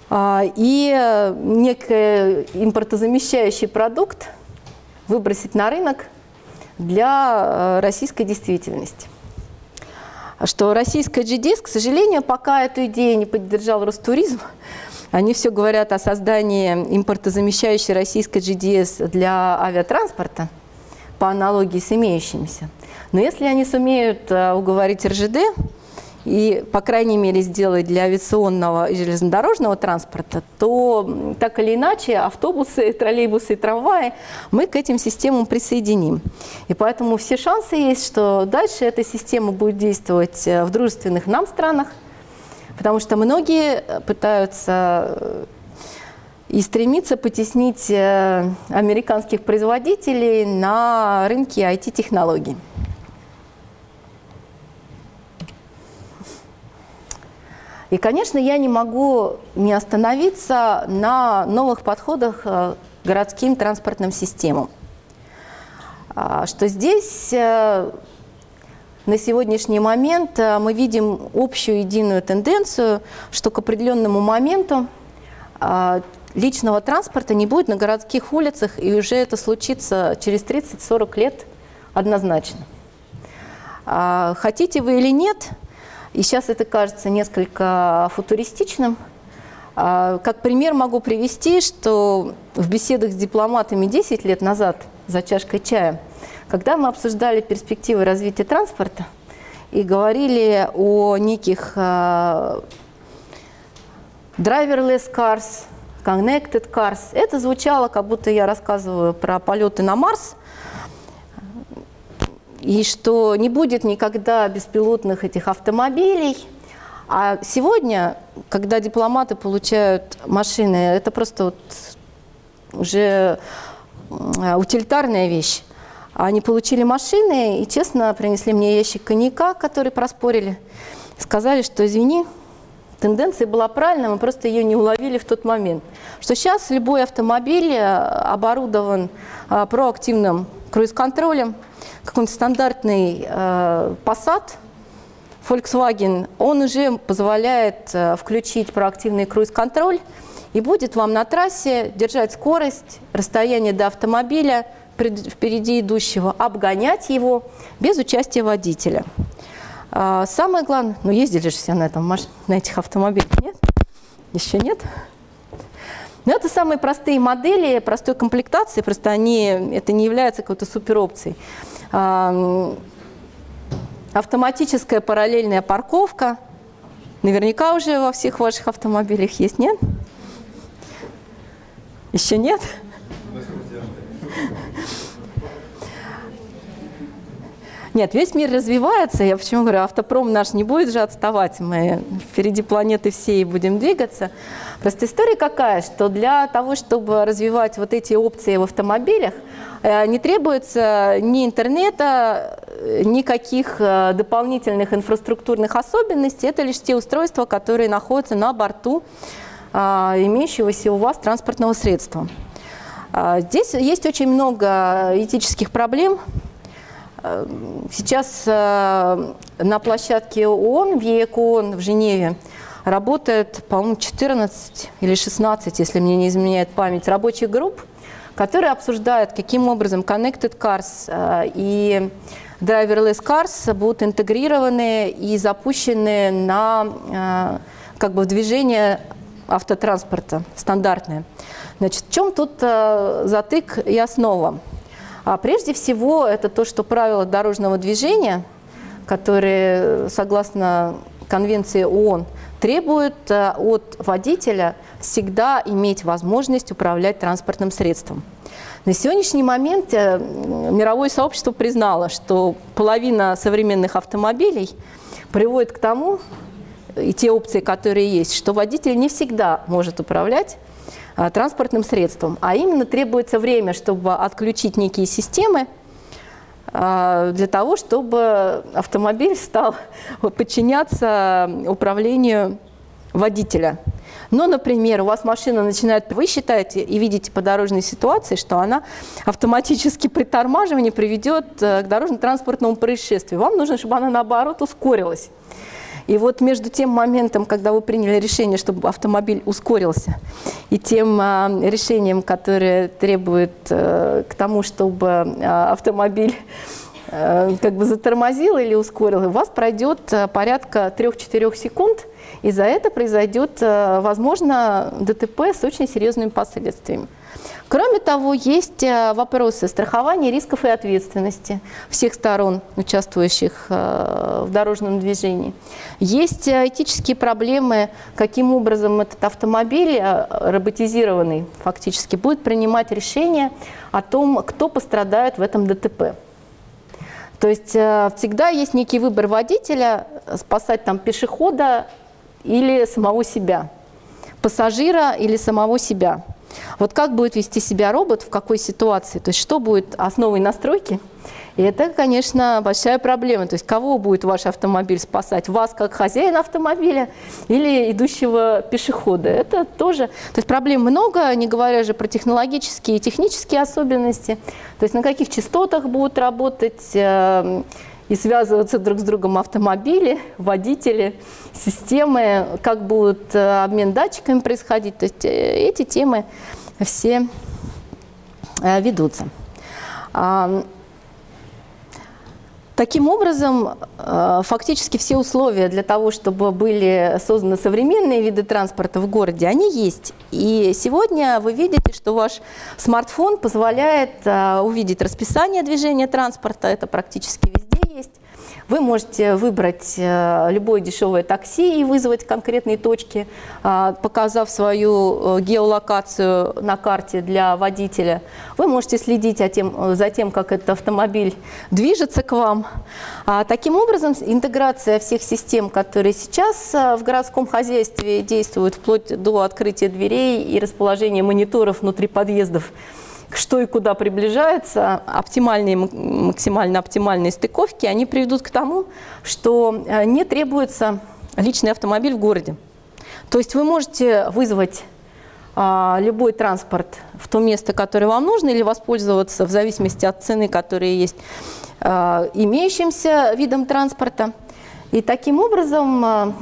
Speaker 1: и некий импортозамещающий продукт выбросить на рынок для российской действительности что российская GDS, к сожалению, пока эту идею не поддержал Ростуризм, они все говорят о создании импортозамещающей российской GDS для авиатранспорта по аналогии с имеющимися. Но если они сумеют э, уговорить РЖД, и, по крайней мере, сделать для авиационного и железнодорожного транспорта, то так или иначе автобусы, троллейбусы и трамваи мы к этим системам присоединим. И поэтому все шансы есть, что дальше эта система будет действовать э, в дружественных нам странах, потому что многие пытаются и стремится потеснить э, американских производителей на рынке IT-технологий. И, конечно, я не могу не остановиться на новых подходах э, к городским транспортным системам. А, что здесь э, на сегодняшний момент э, мы видим общую единую тенденцию, что к определенному моменту личного транспорта не будет на городских улицах, и уже это случится через 30-40 лет однозначно. А, хотите вы или нет – и сейчас это кажется несколько футуристичным. А, как пример могу привести, что в беседах с дипломатами 10 лет назад за чашкой чая, когда мы обсуждали перспективы развития транспорта и говорили о неких uh, driverless cars, connected cars, это звучало, как будто я рассказываю про полеты на Марс – и что не будет никогда беспилотных этих автомобилей. А сегодня, когда дипломаты получают машины, это просто вот уже утилитарная вещь. Они получили машины и, честно, принесли мне ящик коньяка, который проспорили. Сказали, что, извини, тенденция была правильная, мы просто ее не уловили в тот момент. Что сейчас любой автомобиль э, оборудован э, проактивным круиз-контролем, какой-нибудь стандартный э, Passat, Volkswagen, он уже позволяет э, включить проактивный круиз-контроль и будет вам на трассе держать скорость, расстояние до автомобиля впереди идущего, обгонять его без участия водителя. А, самое главное, ну ездили же все на, этом, на этих автомобилях, нет? Еще нет? Но это самые простые модели, простой комплектации, просто они, это не является какой-то суперопцией автоматическая параллельная парковка. Наверняка уже во всех ваших автомобилях есть, нет? Еще нет? Нет, весь мир развивается. Я почему говорю, автопром наш не будет же отставать. Мы впереди планеты всей будем двигаться. Просто история какая, что для того, чтобы развивать вот эти опции в автомобилях, э, не требуется ни интернета, э, никаких э, дополнительных инфраструктурных особенностей. Это лишь те устройства, которые находятся на борту имеющегося у вас транспортного средства. Здесь есть очень много этических проблем, Сейчас э, на площадке ООН, в ЕЭКОН в Женеве, работает, по-моему, 14 или 16, если мне не изменяет память, рабочих групп, которые обсуждают, каким образом Connected Cars э, и Driverless Cars будут интегрированы и запущены на э, как бы, движение автотранспорта стандартное. Значит, в чем тут затык и основа? А прежде всего, это то, что правила дорожного движения, которые, согласно Конвенции ООН, требуют э, от водителя всегда иметь возможность управлять транспортным средством. На сегодняшний момент э, мировое сообщество признало, что половина современных автомобилей приводит к тому, и те опции, которые есть, что водитель не всегда может управлять транспортным средством, а именно требуется время, чтобы отключить некие системы, э, для того, чтобы автомобиль стал подчиняться управлению водителя. Но, например, у вас машина начинает, вы считаете и видите по дорожной ситуации, что она автоматически при торможении приведет э, к дорожно-транспортному происшествию. Вам нужно, чтобы она, наоборот, ускорилась. И вот между тем моментом, когда вы приняли решение, чтобы автомобиль ускорился, и тем а, решением, которое требует а, к тому, чтобы а, автомобиль как бы затормозил или ускорил, у вас пройдет а, порядка 3-4 секунд, и за это произойдет, а, возможно, ДТП с очень серьезными последствиями. Кроме того, есть э, вопросы страхования рисков и ответственности всех сторон, участвующих э, в дорожном движении. Есть э, этические проблемы, каким образом этот автомобиль, роботизированный фактически, будет принимать решение о том, кто пострадает в этом ДТП. То есть всегда есть некий выбор водителя, спасать там пешехода или самого себя, пассажира или самого себя. Вот как будет вести себя робот, в какой ситуации, то есть что будет основой настройки, и это, конечно, большая проблема. То есть кого будет ваш автомобиль спасать? Вас как хозяина автомобиля или идущего пешехода? Это тоже... То есть проблем много, не говоря же про технологические и технические особенности. То есть на каких частотах будут работать э, и связываться друг с другом автомобили, водители, системы, как будет э, обмен датчиками происходить. То есть э, эти темы все ведутся. Таким образом, э, фактически все условия для того, чтобы были созданы современные виды транспорта в городе, они есть. И сегодня вы видите, что ваш смартфон позволяет э, увидеть расписание движения транспорта, это практически везде есть. Вы можете выбрать э, любое дешевое такси и вызвать конкретные точки, а, показав свою э, геолокацию на карте для водителя. Вы можете следить за тем, как этот автомобиль движется к вам. А таким образом, интеграция всех систем, которые сейчас э, в городском хозяйстве действуют, вплоть до открытия дверей и расположения мониторов внутри подъездов, что и куда приближается, оптимальные, максимально оптимальные стыковки, они приведут к тому, что э, не требуется личный автомобиль в городе. То есть вы можете вызвать а, любой транспорт в то место, которое вам нужно, или воспользоваться в зависимости от цены, которая есть, а, имеющимся видом транспорта. И таким образом а,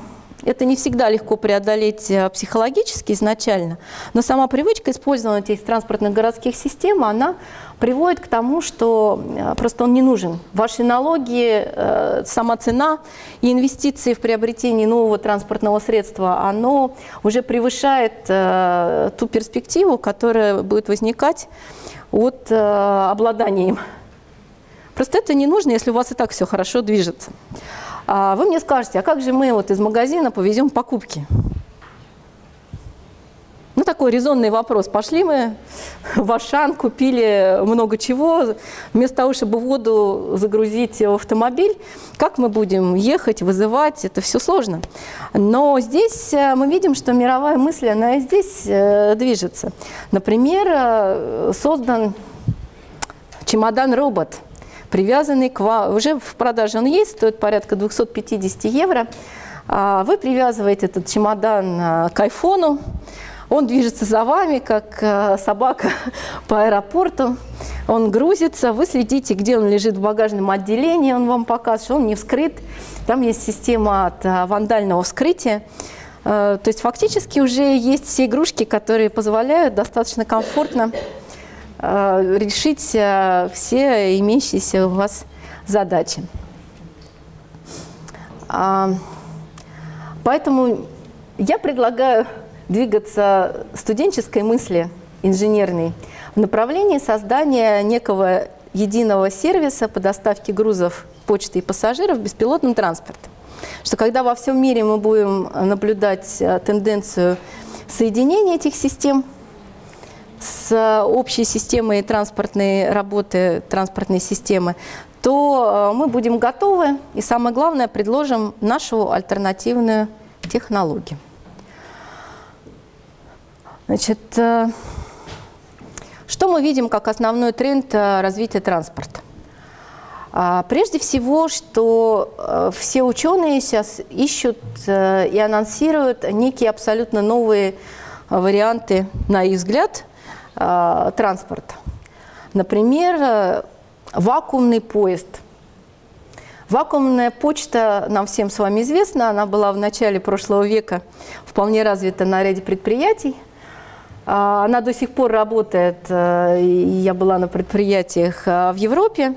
Speaker 1: это не всегда легко преодолеть э, психологически изначально, но сама привычка использования этих транспортных городских систем, она приводит к тому, что э, просто он не нужен. Ваши налоги, э, сама цена и инвестиции в приобретение нового транспортного средства, оно уже превышает ту перспективу, которая будет возникать от обладания им. Просто это не нужно, если у вас и так все хорошо движется. А вы мне скажете, а как же мы вот из магазина повезем покупки? Ну, такой резонный вопрос. Пошли мы в Ашан, купили много чего, вместо того, чтобы воду загрузить в автомобиль, как мы будем ехать, вызывать, это все сложно. Но здесь э, мы видим, что мировая мысль, она и здесь э, движется. Например, э, создан чемодан-робот – привязанный к вам. Уже в продаже он есть, стоит порядка 250 евро. А, вы привязываете этот чемодан а, к айфону, он движется за вами, как а, собака по аэропорту. Он грузится, вы следите, где он лежит в багажном отделении, он вам показывает, что он не вскрыт. Там есть система от вандального вскрытия. То есть фактически уже есть все игрушки, которые позволяют достаточно комфортно решить э, все имеющиеся у вас задачи. А, поэтому я предлагаю двигаться студенческой мысли инженерной в направлении создания некого единого сервиса по доставке грузов, почты и пассажиров в беспилотном транспорте. Что когда во всем мире мы будем наблюдать э, тенденцию соединения этих систем, с общей системой транспортной работы, транспортной системы, то э, мы будем готовы и, самое главное, предложим нашу альтернативную технологию. Значит, э, что мы видим как основной тренд э, развития транспорта? А, прежде всего, что все ученые сейчас ищут и анонсируют некие абсолютно новые варианты, на их взгляд, э, транспорта. Например, э, вакуумный поезд. Вакуумная почта нам всем с вами известна, она была в начале прошлого века вполне развита на ряде предприятий. Э, она до сих пор работает, э, я была на предприятиях в Европе,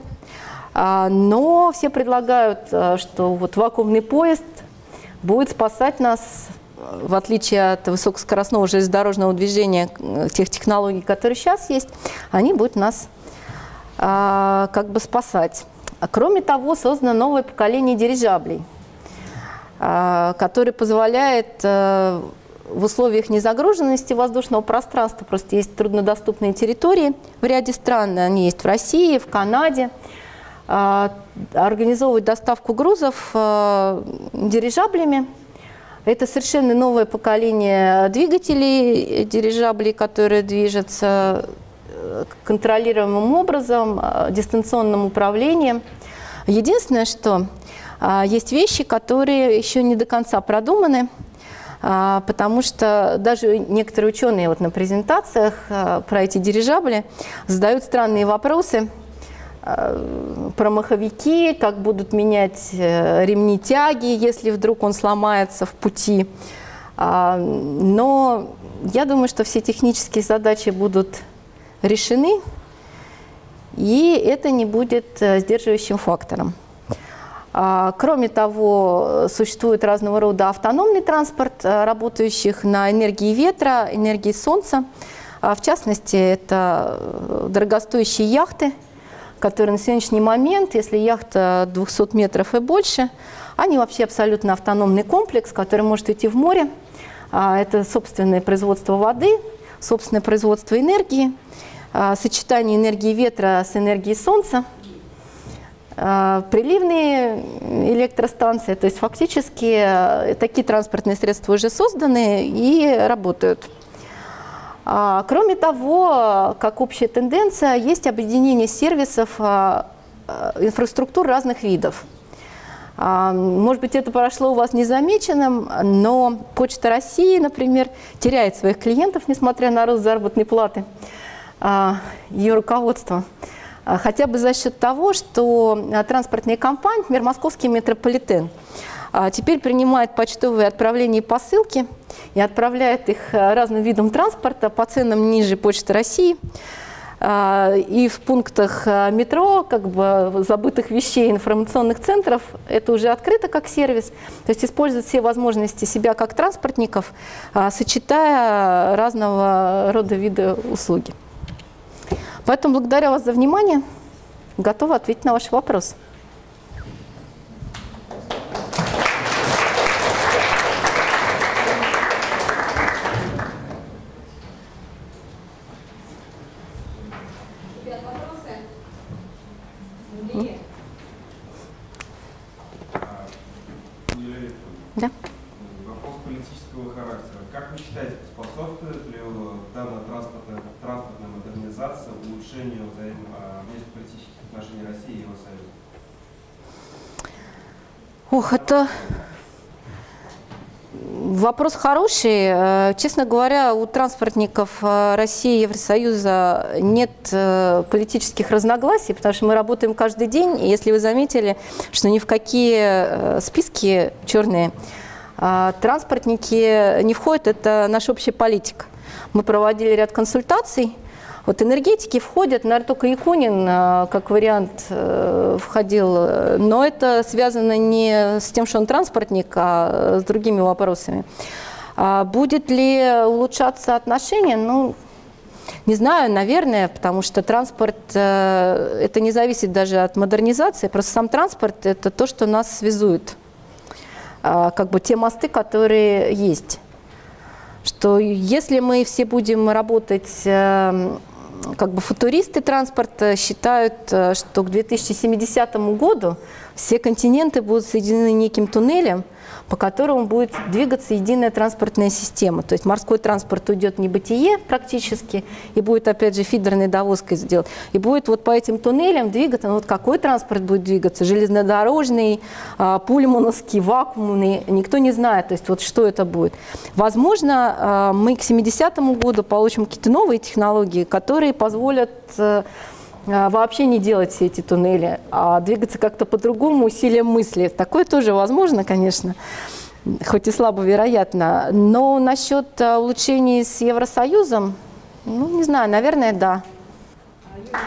Speaker 1: но все предлагают, что вот вакуумный поезд будет спасать нас в отличие от высокоскоростного железнодорожного движения, э, тех технологий, которые сейчас есть, они будут нас а, как бы спасать. А кроме того, создано новое поколение дирижаблей, а, которое позволяет а, в условиях незагруженности воздушного пространства, просто есть труднодоступные территории в ряде стран, они есть в России, в Канаде, а, организовывать доставку грузов а, дирижаблями, Это совершенно новое поколение двигателей, дирижаблей, которые движутся э, контролируемым образом, э, дистанционным управлением. Единственное, что э, есть вещи, которые еще не до конца продуманы, потому что даже некоторые ученые вот на презентациях про эти дирижабли задают странные вопросы – Э, про маховики, как будут менять э, ремни тяги, если вдруг он сломается в пути. А, но я думаю, что все технические задачи будут решены, и это не будет э, сдерживающим фактором. А, кроме того, существует разного рода автономный транспорт, работающих на энергии ветра, энергии солнца. А, в частности, это дорогостоящие яхты – которые на сегодняшний момент, если яхта 200 метров и больше, они вообще абсолютно автономный комплекс, который может идти в море. А, это собственное производство воды, собственное производство энергии, а, сочетание энергии ветра с энергией солнца, а, приливные электростанции, то есть фактически э, такие транспортные средства уже созданы и работают. А, кроме того, как общая тенденция, есть объединение сервисов а, а, инфраструктур разных видов. Может быть, это прошло у вас незамеченным, но Почта России, например, теряет своих клиентов, несмотря на рост заработной платы ее руководства. Хотя бы за счет того, что транспортные компании, например, московский метрополитен, теперь принимает почтовые отправления и посылки – и отправляет их э, разным видам транспорта по ценам ниже Почты России. А, и в пунктах э, метро, как бы забытых вещей информационных центров, это уже открыто как сервис. То есть используют все возможности себя как транспортников, а, сочетая разного рода виды услуги. Поэтому благодарю вас за внимание. Готова ответить на ваши вопросы.
Speaker 2: Да. Вопрос политического характера. Как вы считаете, способствует ли данная транспортная, транспортная модернизация улучшению взаим, а, внешнеполитических отношений России и Евросоюза?
Speaker 1: Ох, это вопрос хороший. Э, честно говоря, у транспортников э, России и Евросоюза нет э, политических разногласий, потому что мы работаем каждый день. И если вы заметили, что ни в какие списки черные транспортники не входят, это наша общая политика. Мы проводили ряд консультаций, вот энергетики входят, наверное, только Якунин а, как вариант э, входил, но это связано не с тем, что он транспортник, а с другими вопросами. А будет ли улучшаться отношения? Ну, не знаю, наверное, потому что транспорт, э, это не зависит даже от модернизации, просто сам транспорт – это то, что нас связует, а, как бы те мосты, которые есть. Что если мы все будем работать эм, как бы футуристы транспорта считают, э, что к 2070 году все континенты будут соединены неким туннелем, по которому будет двигаться единая транспортная система. То есть морской транспорт уйдет в небытие практически, и будет, опять же, фидерной довозкой сделать. И будет вот по этим туннелям двигаться, ну вот какой транспорт будет двигаться, железнодорожный, а, пульмановский, вакуумный, никто не знает, то есть вот что это будет. Возможно, а, мы к 70 году получим какие-то новые технологии, которые позволят э, вообще не делать все эти туннели, а двигаться как-то по-другому усилием мысли. Такое тоже возможно, конечно, хоть и слабо вероятно. Но насчет а, улучшений с Евросоюзом, ну, не знаю, наверное, да. А